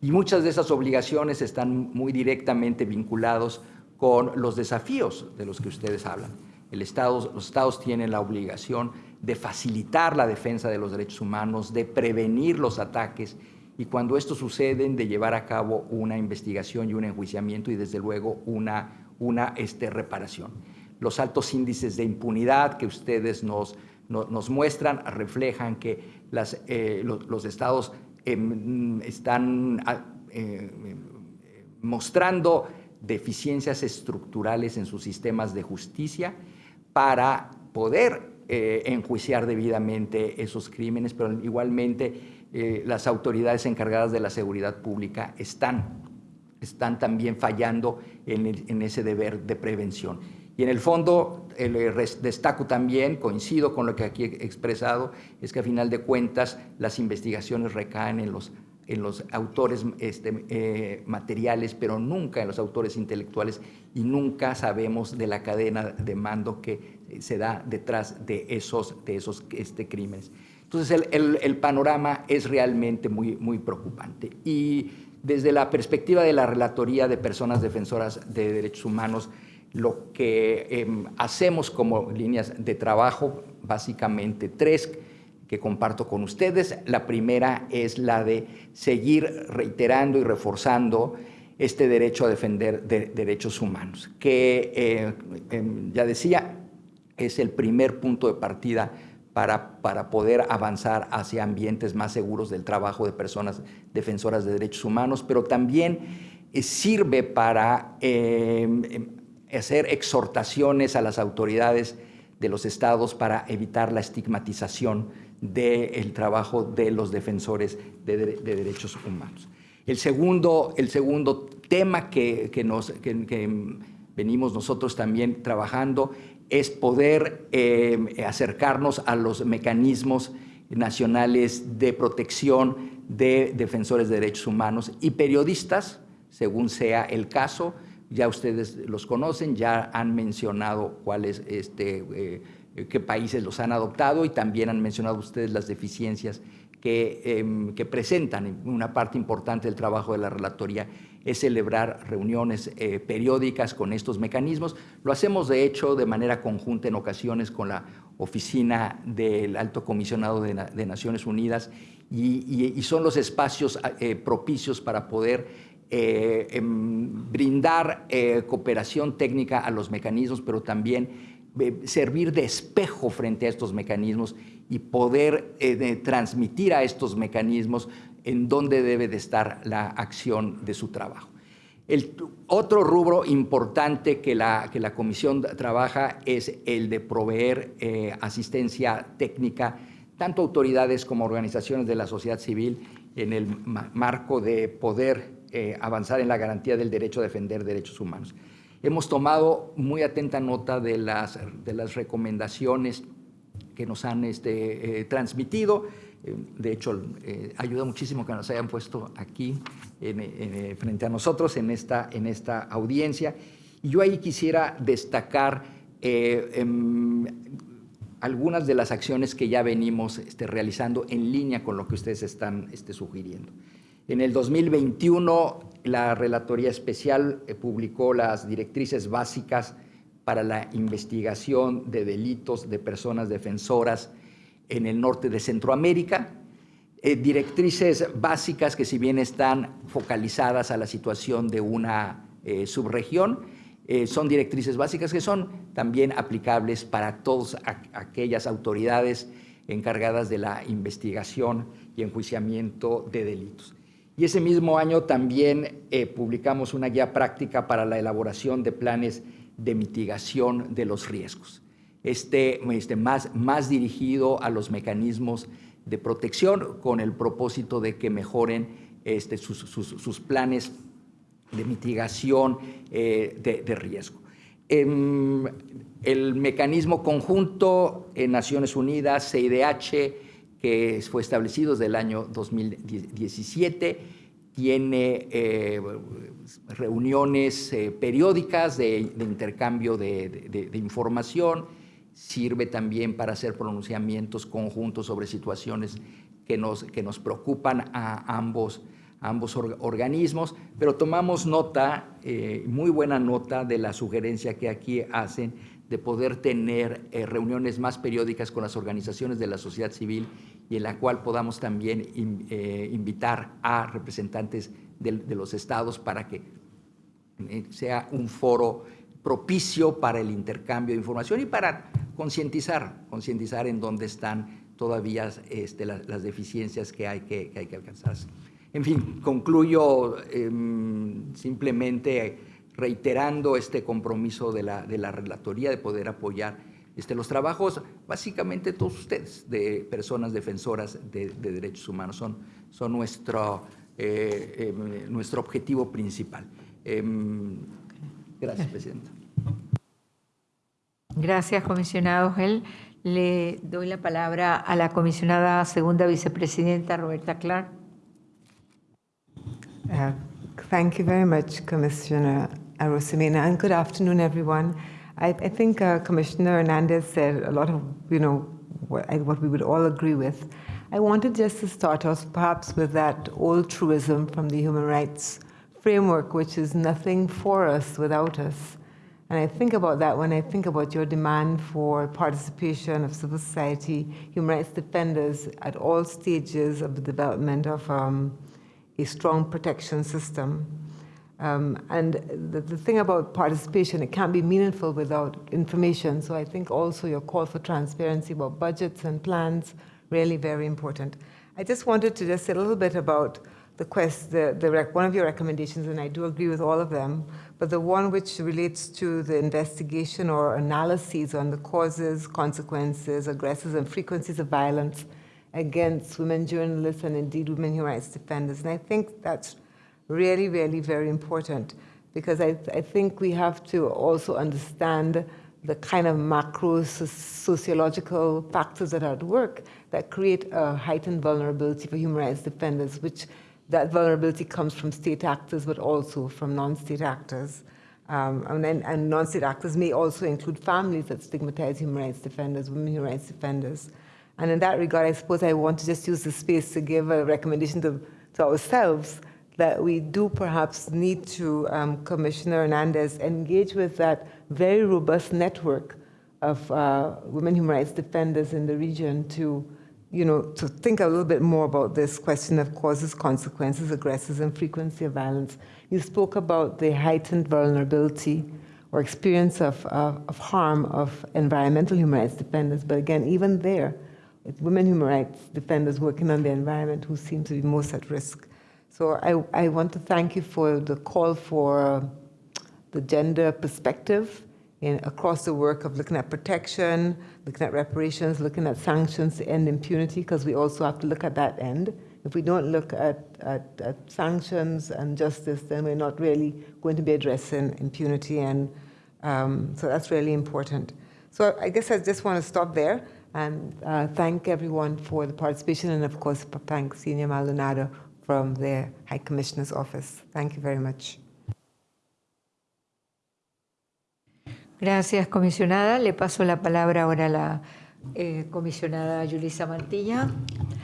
Y muchas de esas obligaciones están muy directamente vinculados con los desafíos de los que ustedes hablan. El estado, los estados tienen la obligación de facilitar la defensa de los derechos humanos, de prevenir los ataques y cuando esto sucede, de llevar a cabo una investigación y un enjuiciamiento y desde luego una, una este, reparación. Los altos índices de impunidad que ustedes nos, nos, muestran reflejan que las, eh, los, estados em, están eh, mostrando deficiencias estructurales en sus sistemas de justicia para poder eh, enjuiciar debidamente esos crímenes, pero igualmente eh, las autoridades encargadas de la seguridad pública están, están también fallando en, ese deber de prevención. Y en el fondo, destaco también, coincido con lo que aquí he expresado, es que a final de cuentas las investigaciones recaen en los, en los autores este, eh, materiales, pero nunca en los autores intelectuales y nunca sabemos de la cadena de mando que se da detrás de esos, de esos este, crímenes. Entonces el, panorama es realmente muy, muy preocupante. Y desde la perspectiva de la Relatoría de Personas Defensoras de Derechos Humanos, Lo que em, hacemos como líneas de trabajo, básicamente tres que comparto con ustedes. La primera es la de seguir reiterando y reforzando este derecho a defender derechos humanos, que eh, em, ya decía, es el primer punto de partida para, para, poder avanzar hacia ambientes más seguros del trabajo de personas defensoras de derechos humanos, pero también eh, sirve para em, em, hacer exhortaciones a las autoridades de los estados para evitar la estigmatización del trabajo de los defensores de, de derechos humanos. El segundo, el segundo tema que, que nos, que, venimos nosotros también trabajando es poder eh, acercarnos a los mecanismos nacionales de protección de defensores de derechos humanos y periodistas, según sea el caso. Ya ustedes los conocen, ya han mencionado cuáles, este, eh, qué países los han adoptado y también han mencionado ustedes las deficiencias Em, que, presentan una parte importante del trabajo de la relatoría es celebrar reuniones eh, periódicas con estos mecanismos. Lo hacemos, de hecho, de manera conjunta en ocasiones con la Oficina del Alto Comisionado de, Naciones Unidas y, son los espacios eh, propicios para poder eh, em, brindar cooperación técnica a los mecanismos, pero también servir de espejo frente a estos mecanismos y poder transmitir a estos mecanismos en dónde debe de estar la acción de su trabajo. El otro rubro importante que la, que la Comisión trabaja es el de proveer eh, asistencia técnica tanto autoridades como organizaciones de la sociedad civil en el marco de poder eh, avanzar en la garantía del derecho a defender derechos humanos. Hemos tomado muy atenta nota de las, de las recomendaciones que nos han este, eh, transmitido. Eh, de hecho, eh, ayuda muchísimo que nos hayan puesto aquí frente a nosotros en esta, en esta audiencia. Y yo ahí quisiera destacar em, algunas de las acciones que ya venimos este, realizando en línea con lo que ustedes están este, sugiriendo. En el 2021, la Relatoría Especial eh, publicó las directrices básicas para la investigación de delitos de personas defensoras en el norte de Centroamérica. Eh, directrices básicas que si bien están focalizadas a la situación de una eh, subregión, son directrices básicas que son también aplicables para todas aquellas autoridades encargadas de la investigación y enjuiciamiento de delitos. Y ese mismo año también eh, publicamos una guía práctica para la elaboración de planes de mitigación de los riesgos. Este, este más, más dirigido a los mecanismos de protección con el propósito de que mejoren este, sus, sus, planes de mitigación eh, de, riesgo. Em, el mecanismo conjunto en Naciones Unidas, CIDH, que fue establecido desde el año 2017, tiene eh, reuniones eh, periódicas de, intercambio de, información, sirve también para hacer pronunciamientos conjuntos sobre situaciones que nos, que nos preocupan a ambos, ambos organismos, pero tomamos nota, eh, muy buena nota de la sugerencia que aquí hacen de poder tener reuniones más periódicas con las organizaciones de la sociedad civil y en la cual podamos también eh, invitar a representantes de, los estados para que eh, sea un foro propicio para el intercambio de información y para concientizar, concientizar en dónde están todavía este, las, deficiencias que hay que, hay que. En fin, concluyo em, simplemente reiterando este compromiso de la, de la relatoría de poder apoyar este, los trabajos, básicamente todos ustedes, de personas defensoras de, derechos humanos, son, son nuestro, eh, em, nuestro objetivo principal. Em, gracias, Presidenta. Gracias, comisionado Gel. Le doy la palabra a la comisionada segunda vicepresidenta, Roberta Clark. Uh, thank you very much, Commissioner Rosemena, and good afternoon, everyone. I, I think uh, Commissioner Hernandez said a lot of, you know, what, what, we would all agree with. I wanted just to start off perhaps with that old truism from the human rights framework, which is nothing for us without us. And I think about that when I think about your demand for participation of civil society, human rights defenders at all stages of the development of um, a strong protection system. Um, and the, the, thing about participation, it can't be meaningful without information. So I think also your call for transparency about budgets and plans, really very important. I just wanted to just say a little bit about the quest, the, the one of your recommendations, and I do agree with all of them, but the one which relates to the investigation or analyses on the causes, consequences, aggressors, and frequencies of violence against women journalists and indeed women human rights defenders. And I think that's really, really very important because I, I think we have to also understand the kind of macro sociological factors that are at work that create a heightened vulnerability for human rights defenders, which that vulnerability comes from state actors, but also from non-state actors. Um, and, and non-state actors may also include families that stigmatize human rights defenders, women human rights defenders. And in that regard, I suppose I want to just use the space to give a recommendation to, to ourselves that we do perhaps need to, um, Commissioner Hernandez, engage with that very robust network of uh, women human rights defenders in the region to you know, to think a little bit more about this question of causes, consequences, aggressors, and frequency of violence. You spoke about the heightened vulnerability or experience of, uh, of harm of environmental human rights defenders, but again, even there, it's women human rights defenders working on the environment who seem to be most at risk. So I, I want to thank you for the call for the gender perspective in, across the work of looking at protection, looking at reparations, looking at sanctions to end impunity, because we also have to look at that end. If we don't look at, at, at, sanctions and justice, then we're not really going to be addressing impunity. And um, so that's really important. So I guess I just want to stop there and uh, thank everyone for the participation and of course thank Senior Maldonado from the High Commissioner's Office. Thank you very much. Gracias, comisionada. Le paso la palabra ahora a la eh, comisionada Yulisa Mantilla,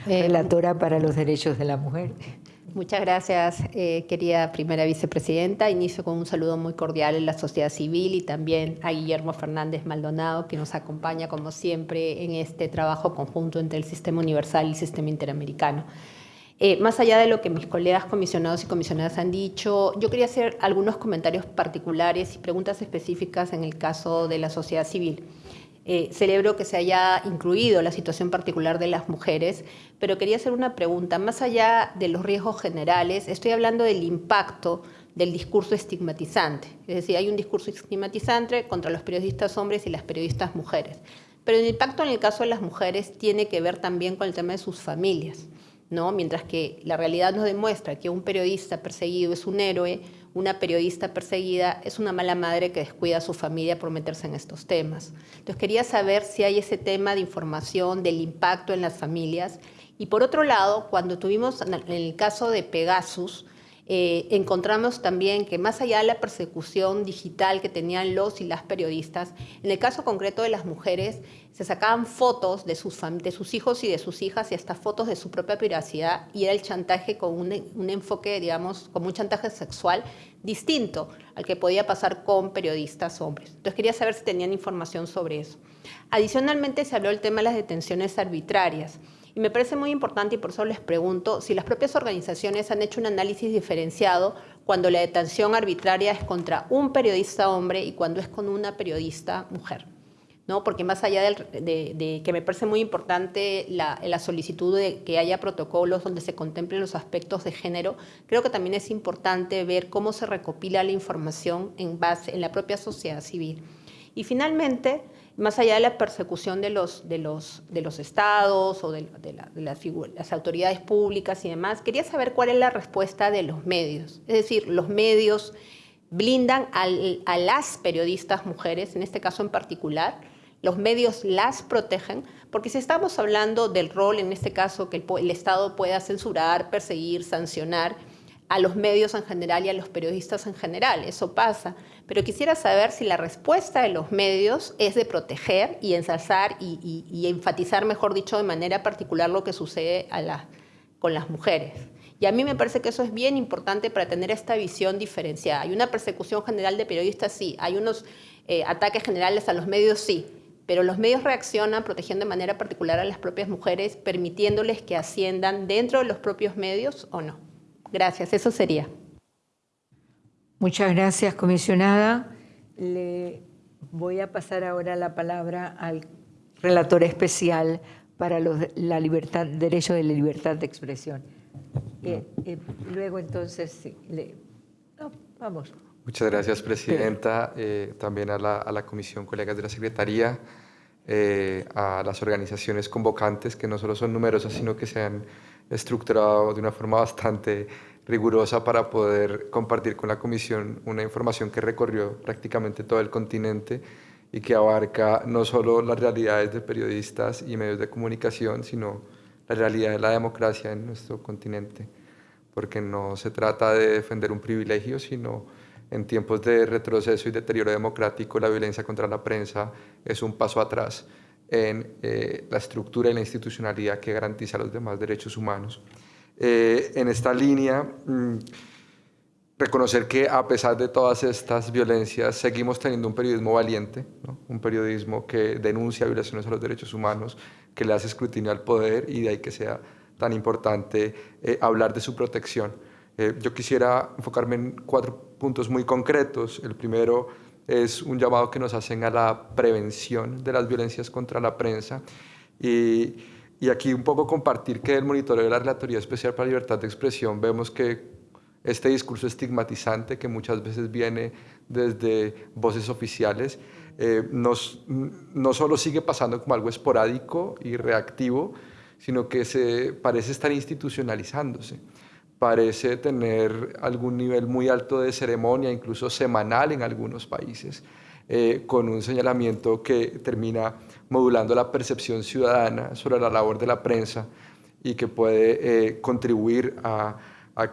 eh, relatora para los derechos de la mujer. Muchas gracias, eh, querida primera vicepresidenta. Inicio con un saludo muy cordial a la sociedad civil y también a Guillermo Fernández Maldonado, que nos acompaña, como siempre, en este trabajo conjunto entre el Sistema Universal y el Sistema Interamericano. Eh, más allá de lo que mis colegas comisionados y comisionadas han dicho, yo quería hacer algunos comentarios particulares y preguntas específicas en el caso de la sociedad civil. Eh, celebro que se haya incluido la situación particular de las mujeres, pero quería hacer una pregunta. Más allá de los riesgos generales, estoy hablando del impacto del discurso estigmatizante. Es decir, hay un discurso estigmatizante contra los periodistas hombres y las periodistas mujeres. Pero el impacto en el caso de las mujeres tiene que ver también con el tema de sus familias. ¿No? Mientras que la realidad nos demuestra que un periodista perseguido es un héroe, una periodista perseguida es una mala madre que descuida a su familia por meterse en estos temas. Entonces quería saber si hay ese tema de información del impacto en las familias. Y por otro lado, cuando tuvimos en el caso de Pegasus, eh, encontramos también que más allá de la persecución digital que tenían los y las periodistas, en el caso concreto de las mujeres, se sacaban fotos de sus, de sus hijos y de sus hijas y hasta fotos de su propia privacidad y era el chantaje con un, un enfoque, digamos, como un chantaje sexual distinto al que podía pasar con periodistas hombres. Entonces quería saber si tenían información sobre eso. Adicionalmente se habló del tema de las detenciones arbitrarias. Me parece muy importante y por eso les pregunto si las propias organizaciones han hecho un análisis diferenciado cuando la detención arbitraria es contra un periodista hombre y cuando es con una periodista mujer. ¿no? Porque más allá de, que me parece muy importante la, la, solicitud de que haya protocolos donde se contemplen los aspectos de género, creo que también es importante ver cómo se recopila la información en base en la propia sociedad civil. Y finalmente, más allá de la persecución de los, de los, de los estados o de, las, autoridades públicas y demás, quería saber cuál es la respuesta de los medios. Es decir, los medios blindan a las periodistas mujeres, en este caso en particular, los medios las protegen, porque si estamos hablando del rol, en este caso, que el, el Estado pueda censurar, perseguir, sancionar, a los medios en general y a los periodistas en general. Eso pasa. Pero quisiera saber si la respuesta de los medios es de proteger y ensalzar y, enfatizar, mejor dicho, de manera particular lo que sucede con las mujeres. Y a mí me parece que eso es bien importante para tener esta visión diferenciada. Hay una persecución general de periodistas, sí. Hay unos eh, ataques generales a los medios, sí. Pero los medios reaccionan protegiendo de manera particular a las propias mujeres, permitiéndoles que asciendan dentro de los propios medios o no. Gracias, eso sería. Muchas gracias, comisionada. Le voy a pasar ahora la palabra al relator especial para los, la libertad, derecho de la libertad de expresión. Eh, eh, luego entonces, le, no, vamos. Muchas gracias, Presidenta. Eh, también a la, a la, Comisión, colegas de la Secretaría, eh, a las organizaciones convocantes, que no solo son numerosas, sino que se han estructurado de una forma bastante rigurosa para poder compartir con la Comisión una información que recorrió prácticamente todo el continente y que abarca no solo las realidades de periodistas y medios de comunicación, sino la realidad de la democracia en nuestro continente, porque no se trata de defender un privilegio, sino en tiempos de retroceso y deterioro democrático, la violencia contra la prensa es un paso atrás en eh, la estructura y la institucionalidad que garantiza los demás derechos humanos. Eh, en esta línea, mmm, reconocer que a pesar de todas estas violencias seguimos teniendo un periodismo valiente, ¿no? un periodismo que denuncia violaciones a los derechos humanos, que le hace escrutinio al poder y de ahí que sea tan importante eh, hablar de su protección. Eh, yo quisiera enfocarme en cuatro puntos muy concretos. El primero es un llamado que nos hacen a la prevención de las violencias contra la prensa y, y aquí un poco compartir que el monitoreo de la Relatoría Especial para Libertad de Expresión vemos que este discurso estigmatizante que muchas veces viene desde voces oficiales, eh, nos, no solo sigue pasando como algo esporádico y reactivo, sino que se parece estar institucionalizándose, parece tener algún nivel muy alto de ceremonia, incluso semanal en algunos países, eh, con un señalamiento que termina modulando la percepción ciudadana sobre la labor de la prensa y que puede eh, contribuir a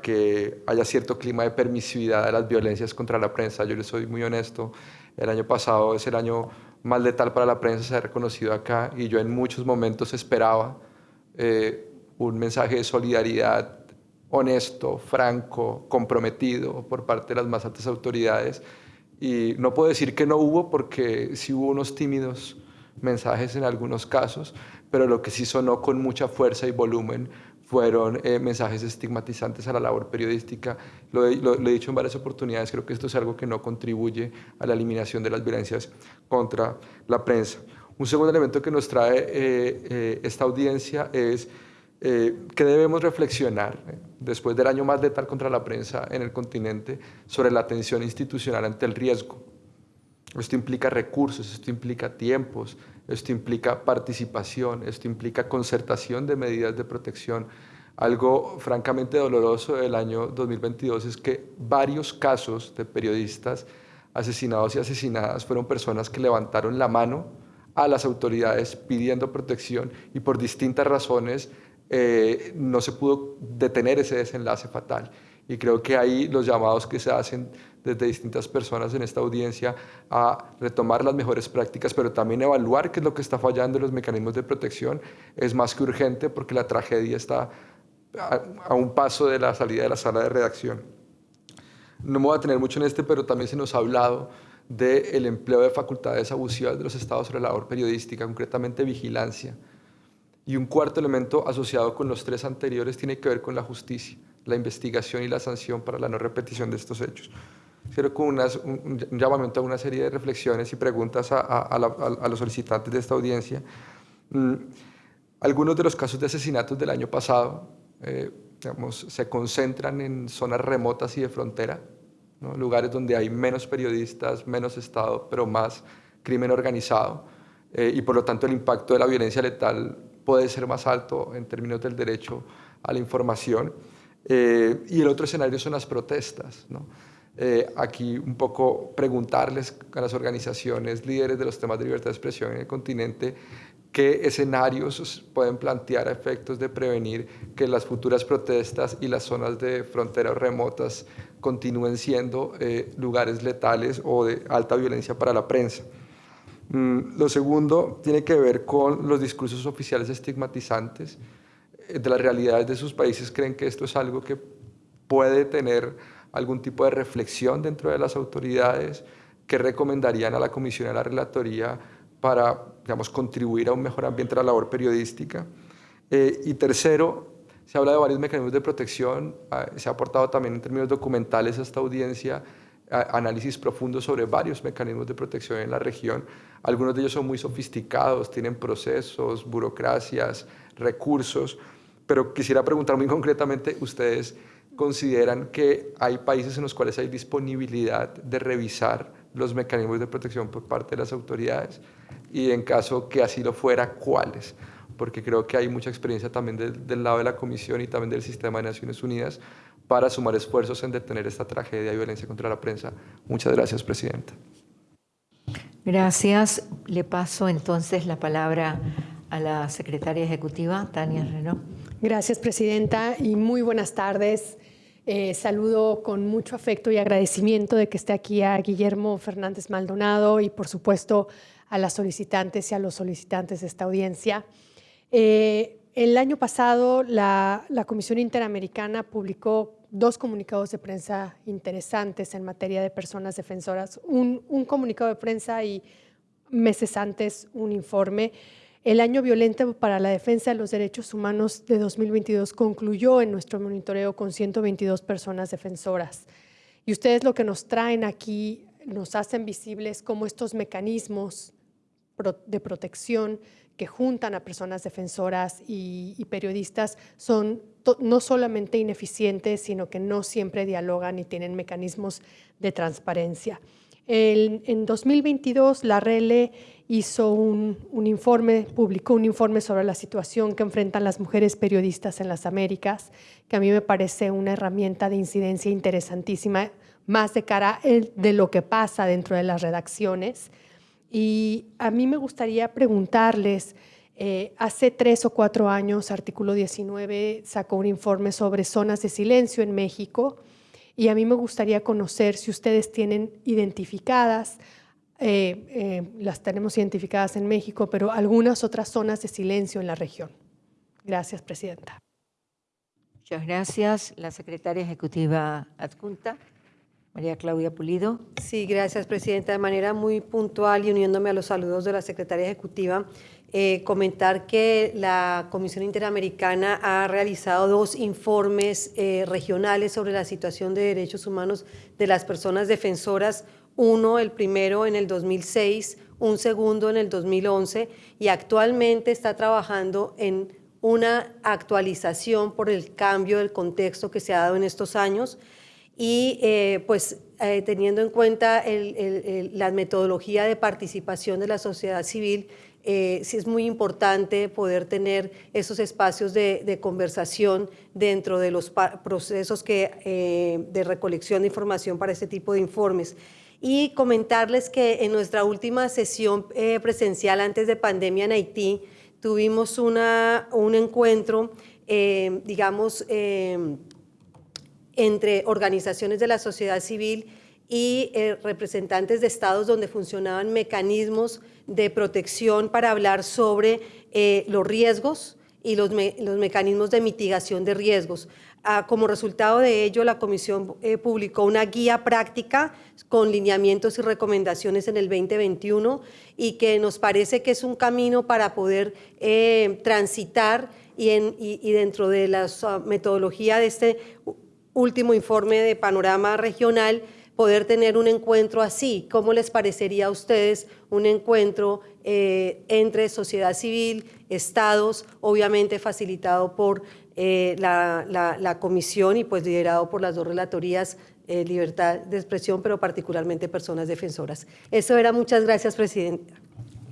que haya cierto clima de permisividad de las violencias contra la prensa. Yo les soy muy honesto, el año pasado es el año más letal para la prensa, se ha reconocido acá, y yo en muchos momentos esperaba eh, un mensaje de solidaridad honesto, franco, comprometido por parte de las más altas autoridades. Y no puedo decir que no hubo, porque sí hubo unos tímidos mensajes en algunos casos, pero lo que sí sonó con mucha fuerza y volumen fueron eh, mensajes estigmatizantes a la labor periodística. Lo, he, dicho en varias oportunidades, creo que esto es algo que no contribuye a la eliminación de las violencias contra la prensa. Un segundo elemento que nos trae eh, eh, esta audiencia es eh, que debemos reflexionar, eh, después del año más letal contra la prensa en el continente, sobre la atención institucional ante el riesgo. Esto implica recursos, esto implica tiempos, esto implica participación, esto implica concertación de medidas de protección. Algo francamente doloroso del año 2022 es que varios casos de periodistas asesinados y asesinadas fueron personas que levantaron la mano a las autoridades pidiendo protección y por distintas razones eh, no se pudo detener ese desenlace fatal. Y creo que ahí los llamados que se hacen desde distintas personas en esta audiencia a retomar las mejores prácticas, pero también evaluar qué es lo que está fallando en los mecanismos de protección es más que urgente porque la tragedia está a, un paso de la salida de la sala de redacción. No me voy a tener mucho en este, pero también se nos ha hablado del empleo de facultades abusivas de los estados sobre la labor periodística, concretamente vigilancia. Y un cuarto elemento asociado con los tres anteriores tiene que ver con la justicia, la investigación y la sanción para la no repetición de estos hechos quiero con unas, un, un, llamamiento a una serie de reflexiones y preguntas a, a, a, la, a los solicitantes de esta audiencia. Mm, algunos de los casos de asesinatos del año pasado eh, digamos, se concentran en zonas remotas y de frontera, ¿no? lugares donde hay menos periodistas, menos Estado, pero más crimen organizado, eh, y por lo tanto el impacto de la violencia letal puede ser más alto en términos del derecho a la información. Eh, y el otro escenario son las protestas. eh, aquí un poco preguntarles a las organizaciones líderes de los temas de libertad de expresión en el continente qué escenarios pueden plantear a efectos de prevenir que las futuras protestas y las zonas de fronteras remotas continúen siendo eh, lugares letales o de alta violencia para la prensa. Mm, lo segundo tiene que ver con los discursos oficiales estigmatizantes. de las realidades de sus países creen que esto es algo que puede tener algún tipo de reflexión dentro de las autoridades, que recomendarían a la comisión y a la relatoría para, digamos, contribuir a un mejor ambiente de la labor periodística. Eh, y tercero, se habla de varios mecanismos de protección, ah, se ha aportado también en términos documentales a esta audiencia análisis profundos sobre varios mecanismos de protección en la región. Algunos de ellos son muy sofisticados, tienen procesos, burocracias, recursos, pero quisiera preguntar muy concretamente, ¿ustedes consideran que hay países en los cuales hay disponibilidad de revisar los mecanismos de protección por parte de las autoridades? Y en caso que así lo fuera, ¿cuáles? Porque creo que hay mucha experiencia también del lado de la Comisión y también del sistema de Naciones Unidas para sumar esfuerzos en detener esta tragedia y violencia contra la prensa. Muchas gracias, Presidenta. Gracias. Le paso entonces la palabra a la secretaria ejecutiva, Tania Renault. Gracias, Presidenta, y muy buenas tardes. Eh, saludo con mucho afecto y agradecimiento de que esté aquí a Guillermo Fernández Maldonado y, por supuesto, a las solicitantes y a los solicitantes de esta audiencia. Eh, el año pasado, la, la Comisión Interamericana publicó dos comunicados de prensa interesantes en materia de personas defensoras. Un, comunicado de prensa y meses antes un informe. El año violento para la defensa de los derechos humanos de 2022 concluyó en nuestro monitoreo con 122 personas defensoras. Y ustedes lo que nos traen aquí nos hacen visibles cómo estos mecanismos de protección que juntan a personas defensoras y, periodistas son no solamente ineficientes, sino que no siempre dialogan y tienen mecanismos de transparencia. en 2022, la RELE hizo un, informe, publicó un informe sobre la situación que enfrentan las mujeres periodistas en las Américas, que a mí me parece una herramienta de incidencia interesantísima, más de cara de lo que pasa dentro de las redacciones y a mí me gustaría preguntarles, eh, hace tres o cuatro años, Artículo 19 sacó un informe sobre zonas de silencio en México y a mí me gustaría conocer si ustedes tienen identificadas, eh, eh, las tenemos identificadas en México, pero algunas otras zonas de silencio en la región. Gracias, Presidenta. Muchas gracias. La Secretaria Ejecutiva Adjunta. María Claudia Pulido. Sí, gracias, Presidenta. De manera muy puntual y uniéndome a los saludos de la Secretaria Ejecutiva, eh, comentar que la Comisión Interamericana ha realizado dos informes eh, regionales sobre la situación de derechos humanos de las personas defensoras, uno, el primero en el 2006, un segundo en el 2011, y actualmente está trabajando en una actualización por el cambio del contexto que se ha dado en estos años y eh, pues eh, teniendo en cuenta la metodología de participación de la sociedad civil, eh, sí es muy importante poder tener esos espacios de, conversación dentro de los procesos que, de recolección de información para este tipo de informes. Y comentarles que en nuestra última sesión presencial antes de pandemia en Haití, tuvimos una, un encuentro, digamos, entre organizaciones de la sociedad civil y eh, representantes de estados donde funcionaban mecanismos de protección para hablar sobre eh, los riesgos y los, mecanismos de mitigación de riesgos. Ah, como resultado de ello, la Comisión eh, publicó una guía práctica con lineamientos y recomendaciones en el 2021 y que nos parece que es un camino para poder transitar y, y, dentro de la ah, metodología de este último informe de panorama regional, poder tener un encuentro así. ¿Cómo les parecería a ustedes un encuentro eh, entre sociedad civil, estados, obviamente facilitado por eh, la, comisión y pues liderado por las dos relatorías, eh, libertad de expresión, pero particularmente personas defensoras? Eso era. Muchas gracias, Presidenta.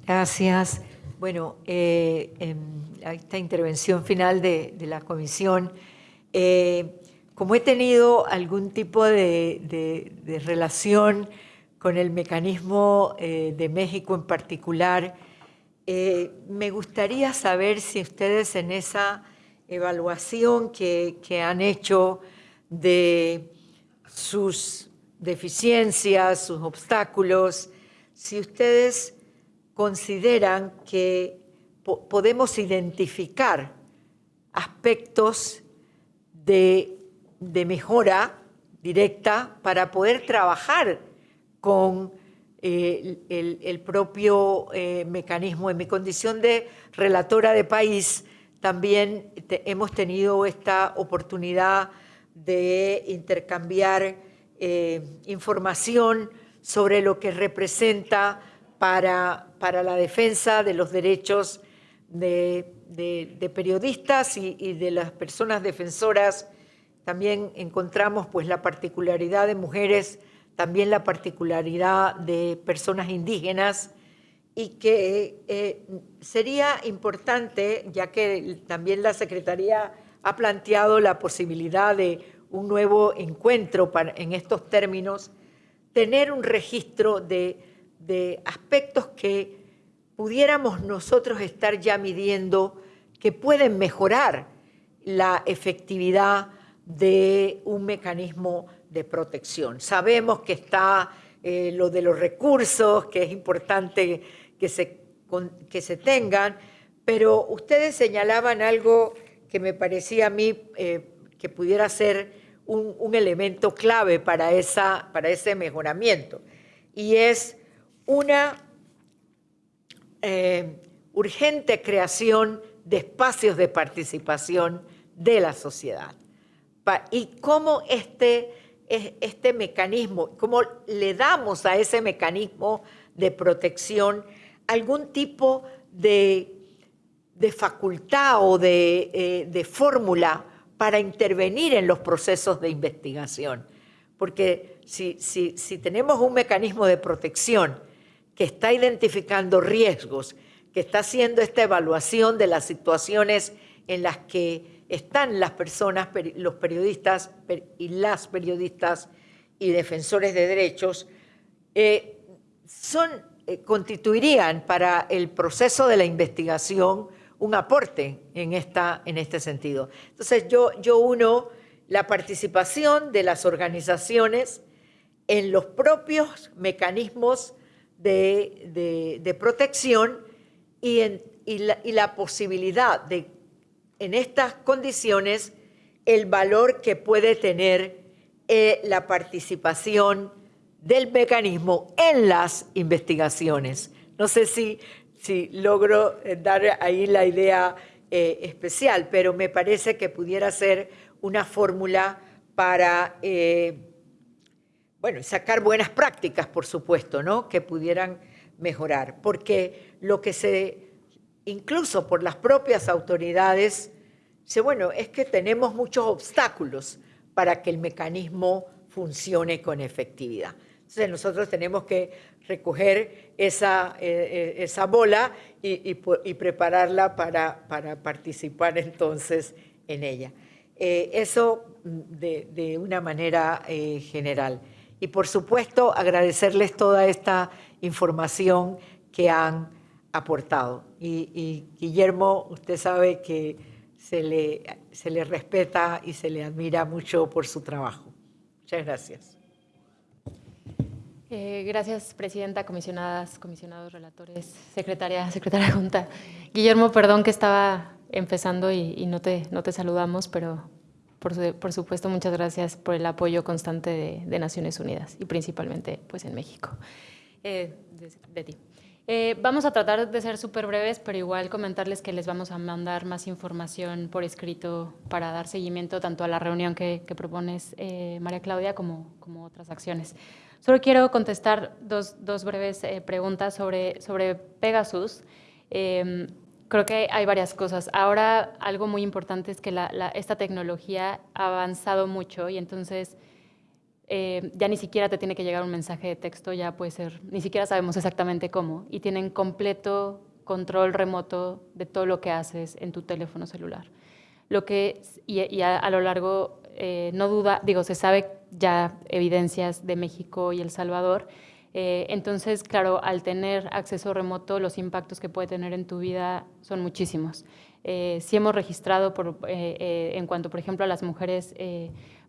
Gracias. Bueno, en esta intervención final de la comisión, como he tenido algún tipo de, relación con el mecanismo eh, de México en particular, eh, me gustaría saber si ustedes en esa evaluación que, han hecho de sus deficiencias, sus obstáculos, si ustedes consideran que podemos identificar aspectos de, mejora directa para poder trabajar con eh, el, propio eh, mecanismo. En mi condición de relatora de país, también hemos tenido esta oportunidad de intercambiar eh, información sobre lo que representa para, para la defensa de los derechos de, periodistas y, de las personas defensoras. También encontramos pues, la particularidad de mujeres, también la particularidad de personas indígenas y que eh, sería importante, ya que también la Secretaría ha planteado la posibilidad de un nuevo encuentro en estos términos, tener un registro de, aspectos que pudiéramos nosotros estar ya midiendo que pueden mejorar la efectividad de un mecanismo de protección. Sabemos que está eh, lo de los recursos, que es importante que se, que se tengan, pero ustedes señalaban algo que me parecía a mí eh, que pudiera ser un, elemento clave para, esa, para ese mejoramiento y es una eh, urgente creación de espacios de participación de la sociedad. Y cómo este, este mecanismo, cómo le damos a ese mecanismo de protección algún tipo de, facultad o de, eh, de fórmula para intervenir en los procesos de investigación. Porque si, si, tenemos un mecanismo de protección que está identificando riesgos, que está haciendo esta evaluación de las situaciones en las que están las personas, los periodistas y las periodistas y defensores de derechos, eh, son, eh, constituirían para el proceso de la investigación un aporte en, esta, en este sentido. Entonces yo, yo uno la participación de las organizaciones en los propios mecanismos de, protección y, en, la, y, la, posibilidad de, en estas condiciones, el valor que puede tener eh, la participación del mecanismo en las investigaciones. No sé si si logro eh, dar ahí la idea eh, especial, pero me parece que pudiera ser una fórmula para, bueno, sacar buenas prácticas, por supuesto, ¿no? Que pudieran mejorar, porque lo que se, incluso por las propias autoridades, dice, bueno, es que tenemos muchos obstáculos para que el mecanismo funcione con efectividad. Entonces nosotros tenemos que recoger esa, eh, eh, esa bola y, prepararla para, para, participar entonces en ella. Eh, eso de, de, una manera general. Y por supuesto agradecerles toda esta información que han aportado. Y, y Guillermo, usted sabe que se le, se le respeta y se le admira mucho por su trabajo. Muchas gracias. Eh, gracias, presidenta, comisionadas, comisionados, relatores, secretaria, secretaria junta. Guillermo, perdón que estaba empezando y, no, te, no te saludamos, pero por, supuesto muchas gracias por el apoyo constante de, Naciones Unidas y principalmente pues, en México. Eh, de, ti. Eh, vamos a tratar de ser súper breves, pero igual comentarles que les vamos a mandar más información por escrito para dar seguimiento tanto a la reunión que, propones, María Claudia, como, como otras acciones. Solo quiero contestar dos, breves eh, preguntas sobre, sobre Pegasus. Em, creo que hay varias cosas. Ahora algo muy importante es que la, esta tecnología ha avanzado mucho y entonces eh, ya ni siquiera te tiene que llegar un mensaje de texto, ya puede ser, ni siquiera sabemos exactamente cómo, y tienen completo control remoto de todo lo que haces en tu teléfono celular. Lo que, y, a, lo largo eh, no duda, digo, se sabe ya evidencias de México y El Salvador. Eh, entonces, claro, al tener acceso remoto, los impactos que puede tener en tu vida son muchísimos. Sí hemos registrado, por, en cuanto, por ejemplo, a las mujeres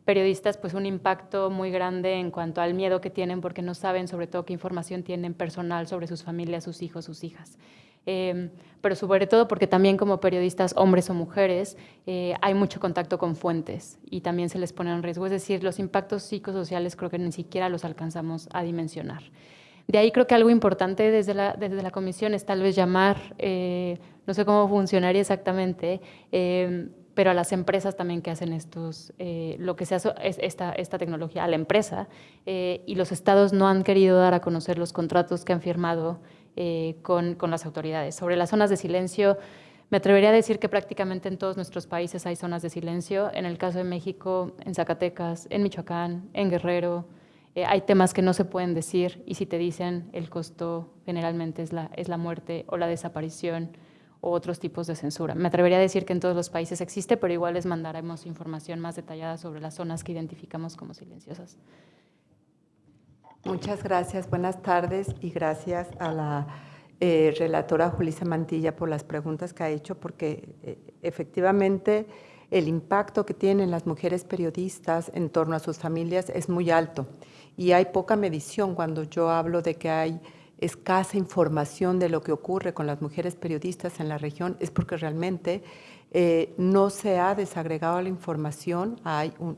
periodistas, pues un impacto muy grande en cuanto al miedo que tienen porque no saben sobre todo qué información tienen personal sobre sus familias, sus hijos, sus hijas. Em, pero sobre todo porque también como periodistas, hombres o mujeres, eh, hay mucho contacto con fuentes y también se les pone en riesgo. Es decir, los impactos psicosociales creo que ni siquiera los alcanzamos a dimensionar. De ahí creo que algo importante desde la, desde la comisión es tal vez llamar, eh, no sé cómo funcionaría exactamente, em, pero a las empresas también que hacen estos, eh, lo que se hace es esta, esta tecnología, a la empresa, eh, y los estados no han querido dar a conocer los contratos que han firmado eh, con, con, las autoridades. Sobre las zonas de silencio, me atrevería a decir que prácticamente en todos nuestros países hay zonas de silencio. En el caso de México, en Zacatecas, en Michoacán, en Guerrero, hay temas que no se pueden decir y si te dicen el costo generalmente es la, es la muerte o la desaparición o otros tipos de censura. Me atrevería a decir que en todos los países existe, pero igual les mandaremos información más detallada sobre las zonas que identificamos como silenciosas. Muchas gracias, buenas tardes y gracias a la eh, relatora Julissa Mantilla por las preguntas que ha hecho, porque eh, efectivamente el impacto que tienen las mujeres periodistas en torno a sus familias es muy alto y hay poca medición cuando yo hablo de que hay escasa información de lo que ocurre con las mujeres periodistas en la región es porque realmente eh, no se ha desagregado la información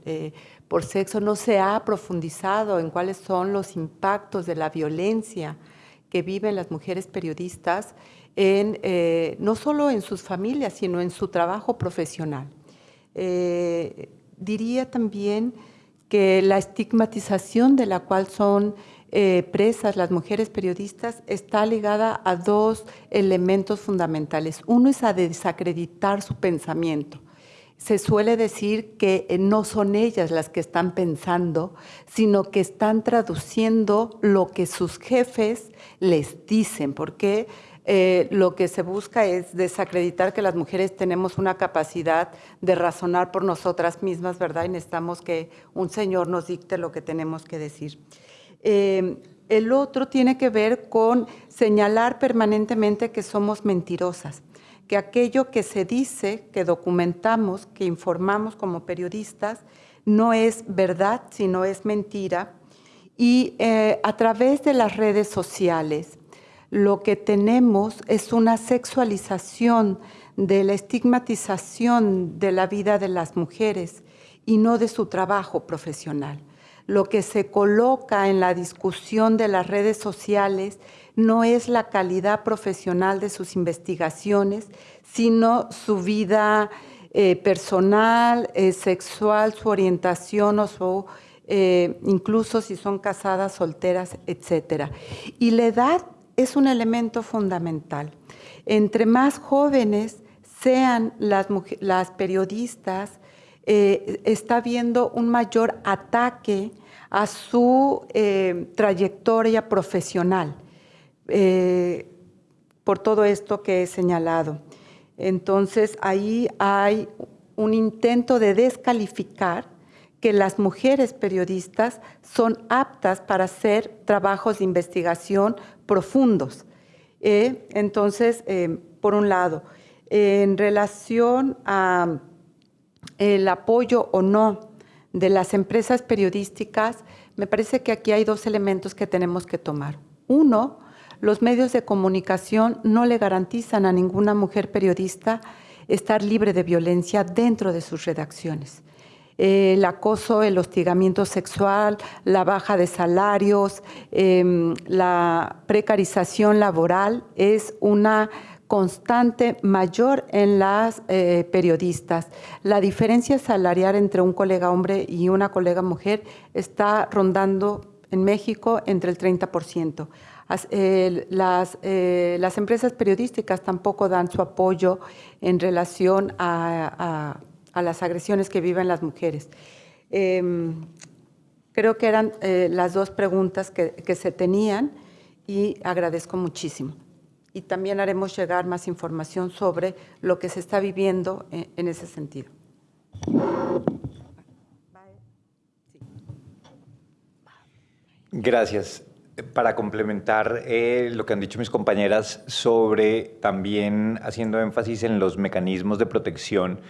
eh, por sexo, no se ha profundizado en cuáles son los impactos de la violencia que viven las mujeres periodistas, en, eh, no solo en sus familias, sino en su trabajo profesional. diría también que la estigmatización de la cual son eh, presas, las mujeres periodistas, está ligada a dos elementos fundamentales. Uno es a desacreditar su pensamiento. Se suele decir que eh, no son ellas las que están pensando, sino que están traduciendo lo que sus jefes les dicen, porque eh, lo que se busca es desacreditar que las mujeres tenemos una capacidad de razonar por nosotras mismas, ¿verdad? Y necesitamos que un señor nos dicte lo que tenemos que decir. Eh, el otro tiene que ver con señalar permanentemente que somos mentirosas, que aquello que se dice, que documentamos, que informamos como periodistas, no es verdad, sino es mentira. Y eh, a través de las redes sociales, lo que tenemos es una sexualización de la estigmatización de la vida de las mujeres y no de su trabajo profesional lo que se coloca en la discusión de las redes sociales no es la calidad profesional de sus investigaciones, sino su vida eh, personal, eh, sexual, su orientación o eh, incluso si son casadas, solteras, etc. Y la edad es un elemento fundamental. Entre más jóvenes sean las periodistas, eh, está habiendo un mayor ataque a su eh, trayectoria profesional eh, por todo esto que he señalado. Entonces, ahí hay un intento de descalificar que las mujeres periodistas son aptas para hacer trabajos de investigación profundos. entonces, por un lado, en relación a el apoyo o no de las empresas periodísticas, me parece que aquí hay dos elementos que tenemos que tomar. Uno, los medios de comunicación no le garantizan a ninguna mujer periodista estar libre de violencia dentro de sus redacciones. El acoso, el hostigamiento sexual, la baja de salarios, em, la precarización laboral es una constante mayor en las eh, periodistas. La diferencia salarial entre un colega hombre y una colega mujer está rondando en México entre el 30%. las, eh, las, empresas periodísticas tampoco dan su apoyo en relación a, las agresiones que viven las mujeres. Em, creo que eran eh, las dos preguntas que se tenían y agradezco muchísimo y también haremos llegar más información sobre lo que se está viviendo en, ese sentido. Gracias. Para complementar eh, lo que han dicho mis compañeras sobre también haciendo énfasis en los mecanismos de protección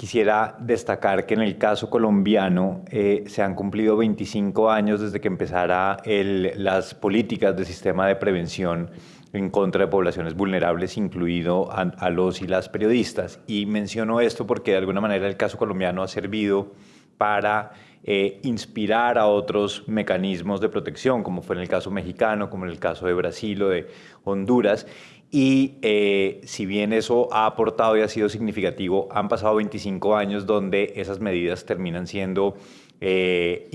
Quisiera destacar que en el caso colombiano eh, se han cumplido 25 años desde que empezara las políticas del sistema de prevención en contra de poblaciones vulnerables, incluido a, los y las periodistas. Y menciono esto porque de alguna manera el caso colombiano ha servido para eh, inspirar a otros mecanismos de protección, como fue en el caso mexicano, como en el caso de Brasil o de Honduras, y eh, si bien eso ha aportado y ha sido significativo, han pasado 25 años donde esas medidas terminan siendo eh,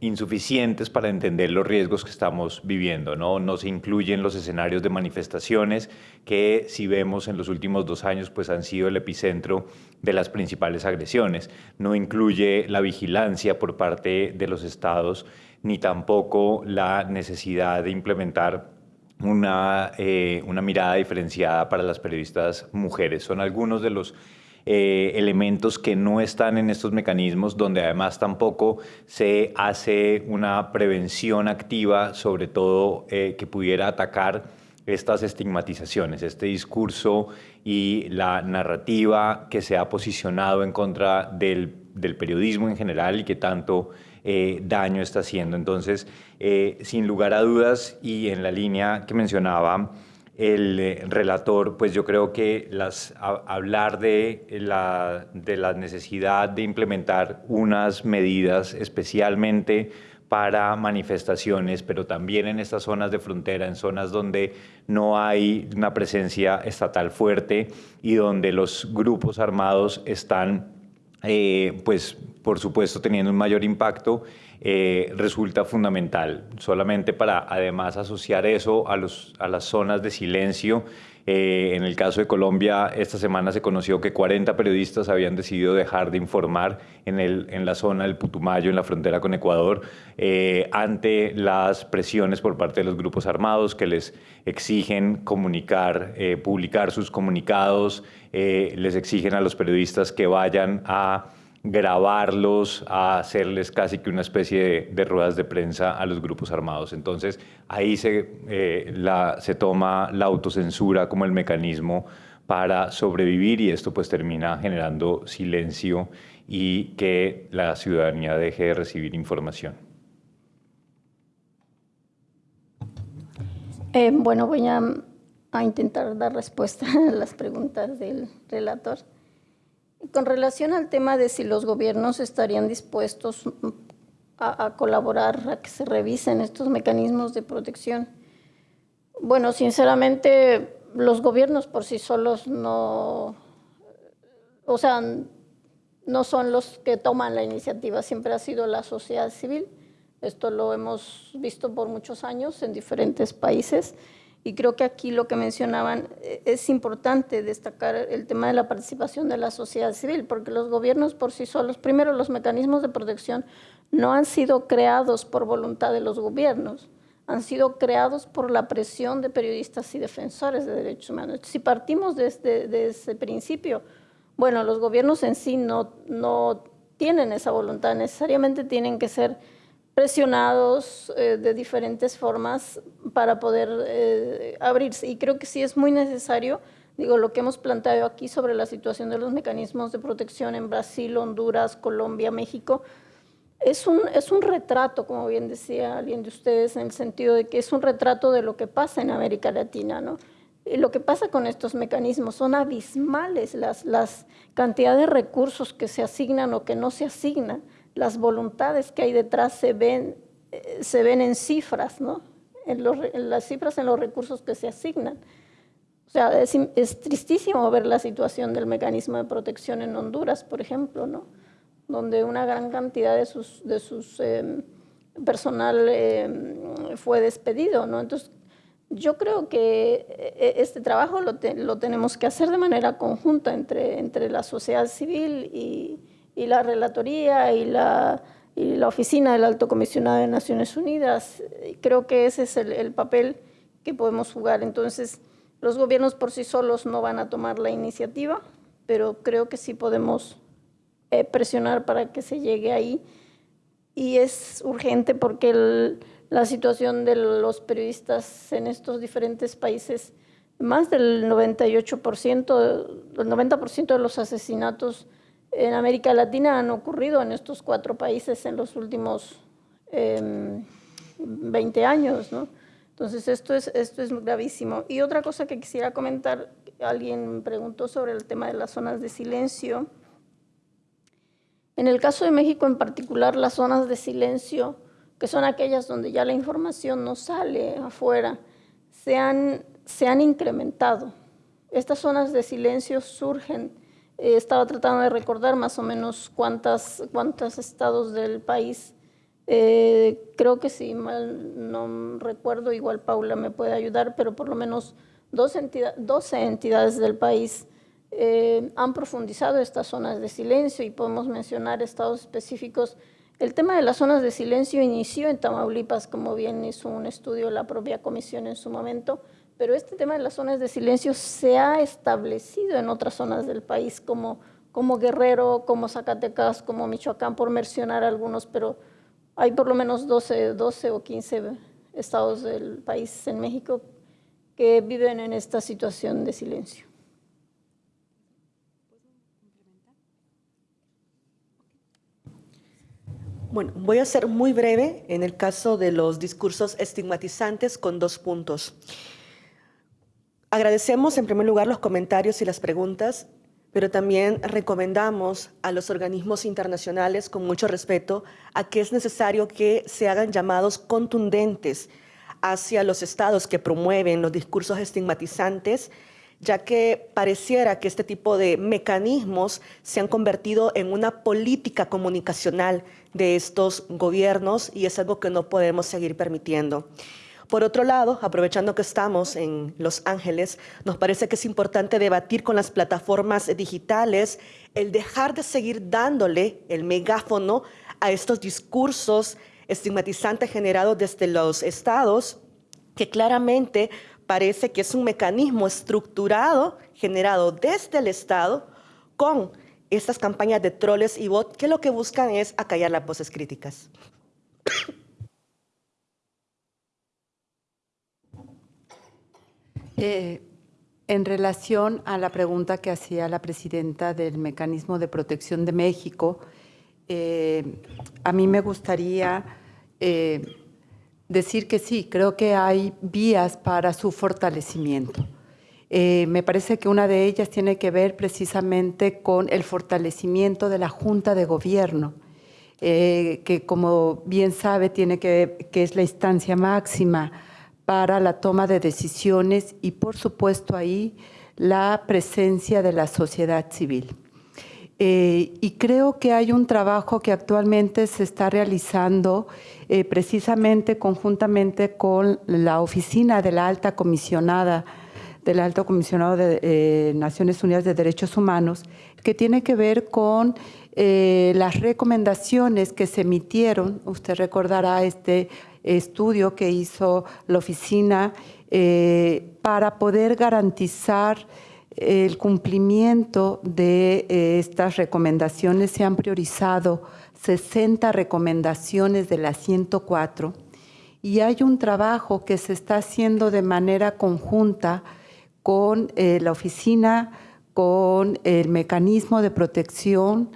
insuficientes para entender los riesgos que estamos viviendo. ¿no? no se incluyen los escenarios de manifestaciones que si vemos en los últimos dos años pues han sido el epicentro de las principales agresiones. No incluye la vigilancia por parte de los estados ni tampoco la necesidad de implementar una, eh, una mirada diferenciada para las periodistas mujeres. Son algunos de los eh, elementos que no están en estos mecanismos, donde además tampoco se hace una prevención activa, sobre todo eh, que pudiera atacar estas estigmatizaciones, este discurso y la narrativa que se ha posicionado en contra del, periodismo en general y que tanto eh, daño está haciendo. Entonces, sin lugar a dudas, y en la línea que mencionaba el eh, relator, pues yo creo que las, hablar de la, de la necesidad de implementar unas medidas especialmente para manifestaciones, pero también en estas zonas de frontera, en zonas donde no hay una presencia estatal fuerte y donde los grupos armados están eh, pues por supuesto teniendo un mayor impacto, eh, resulta fundamental. Solamente para además asociar eso a, los, a las zonas de silencio eh, en el caso de Colombia, esta semana se conoció que 40 periodistas habían decidido dejar de informar en, el, en la zona del Putumayo, en la frontera con Ecuador, eh, ante las presiones por parte de los grupos armados que les exigen comunicar, publicar sus comunicados, les exigen a los periodistas que vayan a grabarlos, a hacerles casi que una especie de, ruedas de prensa a los grupos armados. Entonces ahí se, eh, la, se toma la autocensura como el mecanismo para sobrevivir y esto pues termina generando silencio y que la ciudadanía deje de recibir información. Eh, bueno, voy a intentar dar respuesta a las preguntas del relator. Con relación al tema de si los gobiernos estarían dispuestos a, colaborar, a que se revisen estos mecanismos de protección, bueno, sinceramente, los gobiernos por sí solos no, o sea, no son los que toman la iniciativa, siempre ha sido la sociedad civil. Esto lo hemos visto por muchos años en diferentes países. Y creo que aquí lo que mencionaban eh, es importante destacar el tema de la participación de la sociedad civil, porque los gobiernos por sí solos, primero los mecanismos de protección no han sido creados por voluntad de los gobiernos, han sido creados por la presión de periodistas y defensores de derechos humanos. Si partimos de, de ese principio, bueno, los gobiernos en sí no, no tienen esa voluntad, necesariamente tienen que ser presionados eh, de diferentes formas para poder eh, abrirse. Y creo que sí es muy necesario, digo, lo que hemos planteado aquí sobre la situación de los mecanismos de protección en Brasil, Honduras, Colombia, México, es un, es un retrato, como bien decía alguien de ustedes, en el sentido de que es un retrato de lo que pasa en América Latina, ¿no? Lo que pasa con estos mecanismos son abismales las, las cantidades de recursos que se asignan o que no se asignan las voluntades que hay detrás se ven, eh, se ven en cifras, ¿no? En, las cifras, en los recursos que se asignan. O sea, es, tristísimo ver la situación del mecanismo de protección en Honduras, por ejemplo, ¿no? Donde una gran cantidad de sus, de sus em, personal em, fue despedido, ¿no? Entonces, yo creo que eh, este trabajo lo, lo, tenemos que hacer de manera conjunta entre, entre la sociedad civil y, y la Relatoría y la, y la Oficina del Alto Comisionado de Naciones Unidas. Creo que ese es el, papel que podemos jugar. Entonces, los gobiernos por sí solos no van a tomar la iniciativa, pero creo que sí podemos eh, presionar para que se llegue ahí. Y es urgente porque la situación de los periodistas en estos diferentes países, más del 98%, el 90% de los asesinatos en América Latina han ocurrido en estos cuatro países en los últimos 20 em, años, ¿no? Entonces, esto es, esto es gravísimo. Y otra cosa que quisiera comentar, alguien preguntó sobre el tema de las zonas de silencio. En el caso de México en particular, las zonas de silencio, que son aquellas donde ya la información no sale afuera, se han, se han incrementado. Estas zonas de silencio surgen eh, estaba tratando de recordar más o menos cuántas, cuántos estados del país. Eh, creo que si mal no recuerdo, igual Paula me puede ayudar, pero por lo menos 12, 12 entidades del país eh, han profundizado estas zonas de silencio y podemos mencionar estados específicos. El tema de las zonas de silencio inició en Tamaulipas, como bien hizo un estudio la propia comisión en su momento, pero este tema de las zonas de silencio se ha establecido en otras zonas del país, como, como Guerrero, como Zacatecas, como Michoacán, por mencionar algunos, pero hay por lo menos 12, 12 o 15 estados del país en México que viven en esta situación de silencio. Bueno, voy a ser muy breve en el caso de los discursos estigmatizantes con dos puntos. Agradecemos en primer lugar los comentarios y las preguntas, pero también recomendamos a los organismos internacionales con mucho respeto a que es necesario que se hagan llamados contundentes hacia los estados que promueven los discursos estigmatizantes, ya que pareciera que este tipo de mecanismos se han convertido en una política comunicacional de estos gobiernos y es algo que no podemos seguir permitiendo. Por otro lado, aprovechando que estamos en Los Ángeles, nos parece que es importante debatir con las plataformas digitales el dejar de seguir dándole el megáfono a estos discursos estigmatizantes generados desde los estados, que claramente parece que es un mecanismo estructurado, generado desde el Estado, con estas campañas de troles y bots que lo que buscan es acallar las voces críticas. Eh, en relación a la pregunta que hacía la presidenta del Mecanismo de Protección de México, eh, a mí me gustaría eh, decir que sí, creo que hay vías para su fortalecimiento. me parece que una de ellas tiene que ver precisamente con el fortalecimiento de la Junta de Gobierno, que como bien sabe, tiene que, que es la instancia máxima para la toma de decisiones y por supuesto ahí la presencia de la sociedad civil. Eh, y creo que hay un trabajo que actualmente se está realizando eh, precisamente conjuntamente con la oficina de la alta comisionada del alto comisionado de eh, Naciones Unidas de Derechos Humanos, que tiene que ver con las recomendaciones que se emitieron, usted recordará este estudio que hizo la oficina eh, para poder garantizar el cumplimiento de eh, estas recomendaciones. Se han priorizado 60 recomendaciones de las 104 y hay un trabajo que se está haciendo de manera conjunta con eh, la oficina, con el mecanismo de protección,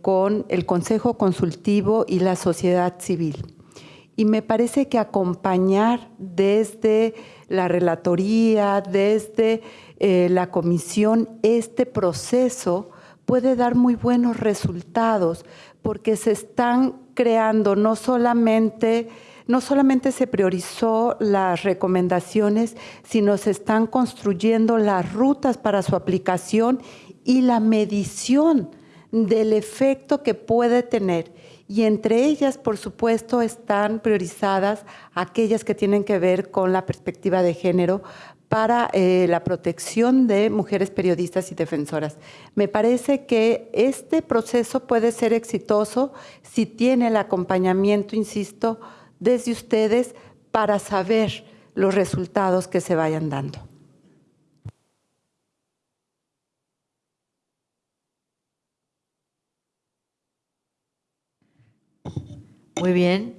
con el Consejo Consultivo y la sociedad civil. Y me parece que acompañar desde la relatoría, desde eh, la comisión, este proceso puede dar muy buenos resultados porque se están creando no solamente no solamente se priorizó las recomendaciones, sino se están construyendo las rutas para su aplicación y la medición del efecto que puede tener y entre ellas, por supuesto, están priorizadas aquellas que tienen que ver con la perspectiva de género para eh, la protección de mujeres periodistas y defensoras. Me parece que este proceso puede ser exitoso si tiene el acompañamiento, insisto, desde ustedes para saber los resultados que se vayan dando. Muy bien,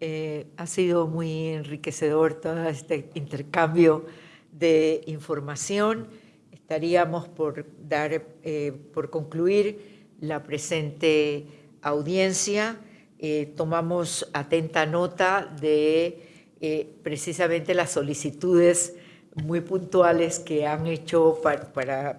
eh, ha sido muy enriquecedor todo este intercambio de información. Estaríamos por dar, eh, por concluir la presente audiencia. Eh, tomamos atenta nota de precisamente las solicitudes muy puntuales que han hecho para,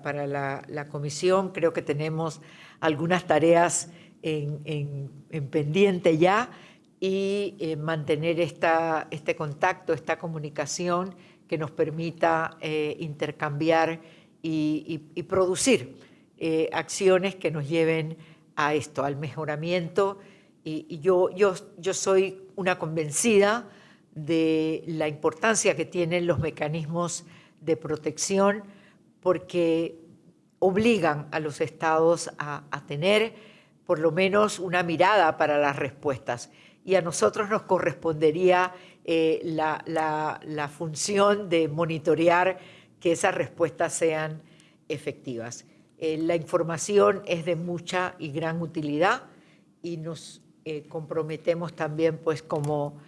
para, la, comisión. Creo que tenemos algunas tareas en, pendiente ya y eh, mantener este contacto, esta comunicación que nos permita intercambiar y, producir acciones que nos lleven a esto, al mejoramiento. Y, yo, yo, yo soy una convencida de la importancia que tienen los mecanismos de protección porque obligan a los estados a, tener por lo menos una mirada para las respuestas. Y a nosotros nos correspondería eh, la, función de monitorear que esas respuestas sean efectivas. Eh, la información es de mucha y gran utilidad y nos eh, comprometemos también, pues como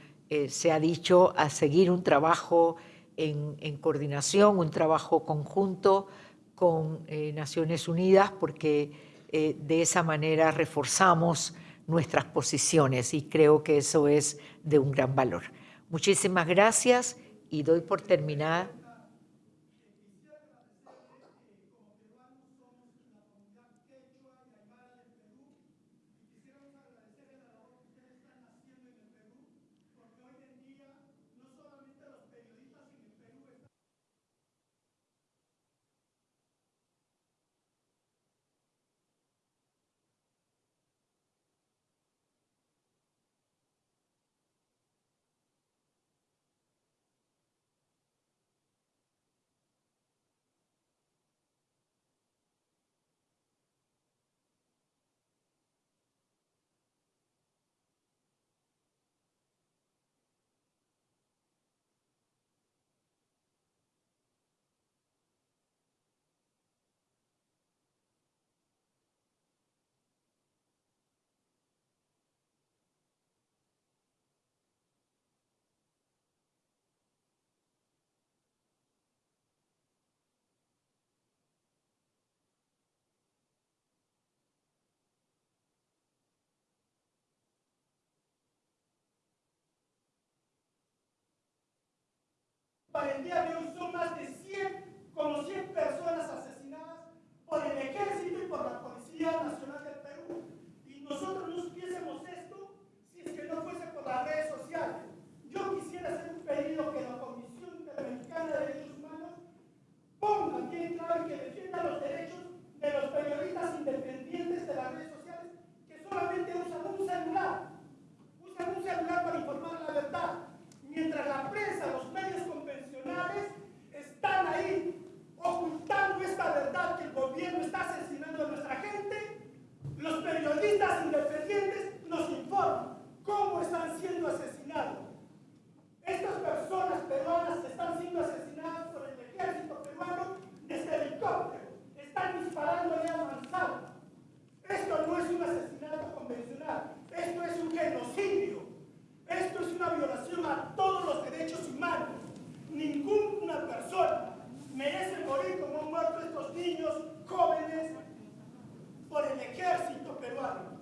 se ha dicho, a seguir un trabajo en, en coordinación, un trabajo conjunto con Naciones Unidas, porque de esa manera reforzamos nuestras posiciones y creo que eso es de un gran valor. Muchísimas gracias y doy por terminada Para el día de hoy son más de 100, como 100 personas asesinadas por el ejército y por la Policía Nacional del Perú. Y nosotros no supiésemos esto si es que no fuese por las redes sociales. Yo quisiera hacer un pedido que la Comisión Interamericana de Derechos Humanos ponga bien claro y que defienda los derechos de los periodistas independientes de las redes sociales que solamente usan un celular. Usan un celular para informar la verdad. Mientras la prensa, los medios están ahí ocultando esta verdad que el gobierno está asesinando a nuestra gente, los periodistas independientes nos informan cómo están siendo asesinados. Estas personas peruanas están siendo asesinadas por el ejército peruano desde helicóptero. Están disparando a avanzado. Esto no es un asesinato convencional. Esto es un genocidio. Esto es una violación a todos los derechos humanos. Ninguna persona merece morir como han muerto estos niños jóvenes por el ejército peruano.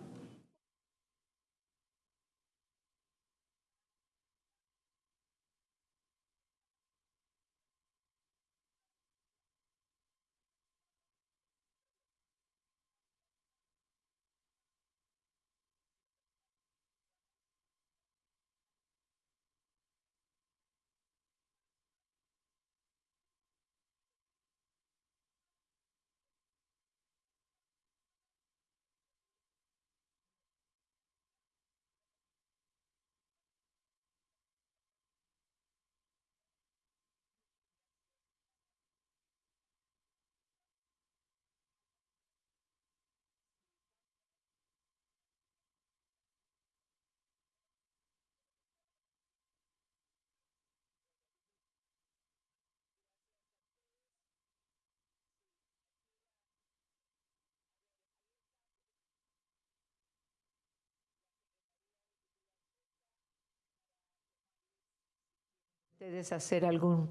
Ustedes hacer algún,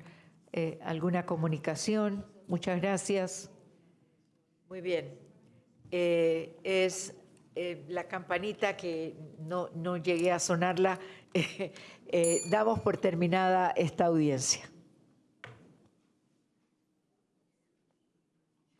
eh, alguna comunicación. Muchas gracias. Muy bien. eh, es eh, la campanita que no, no llegué a sonarla. Damos por terminada esta audiencia.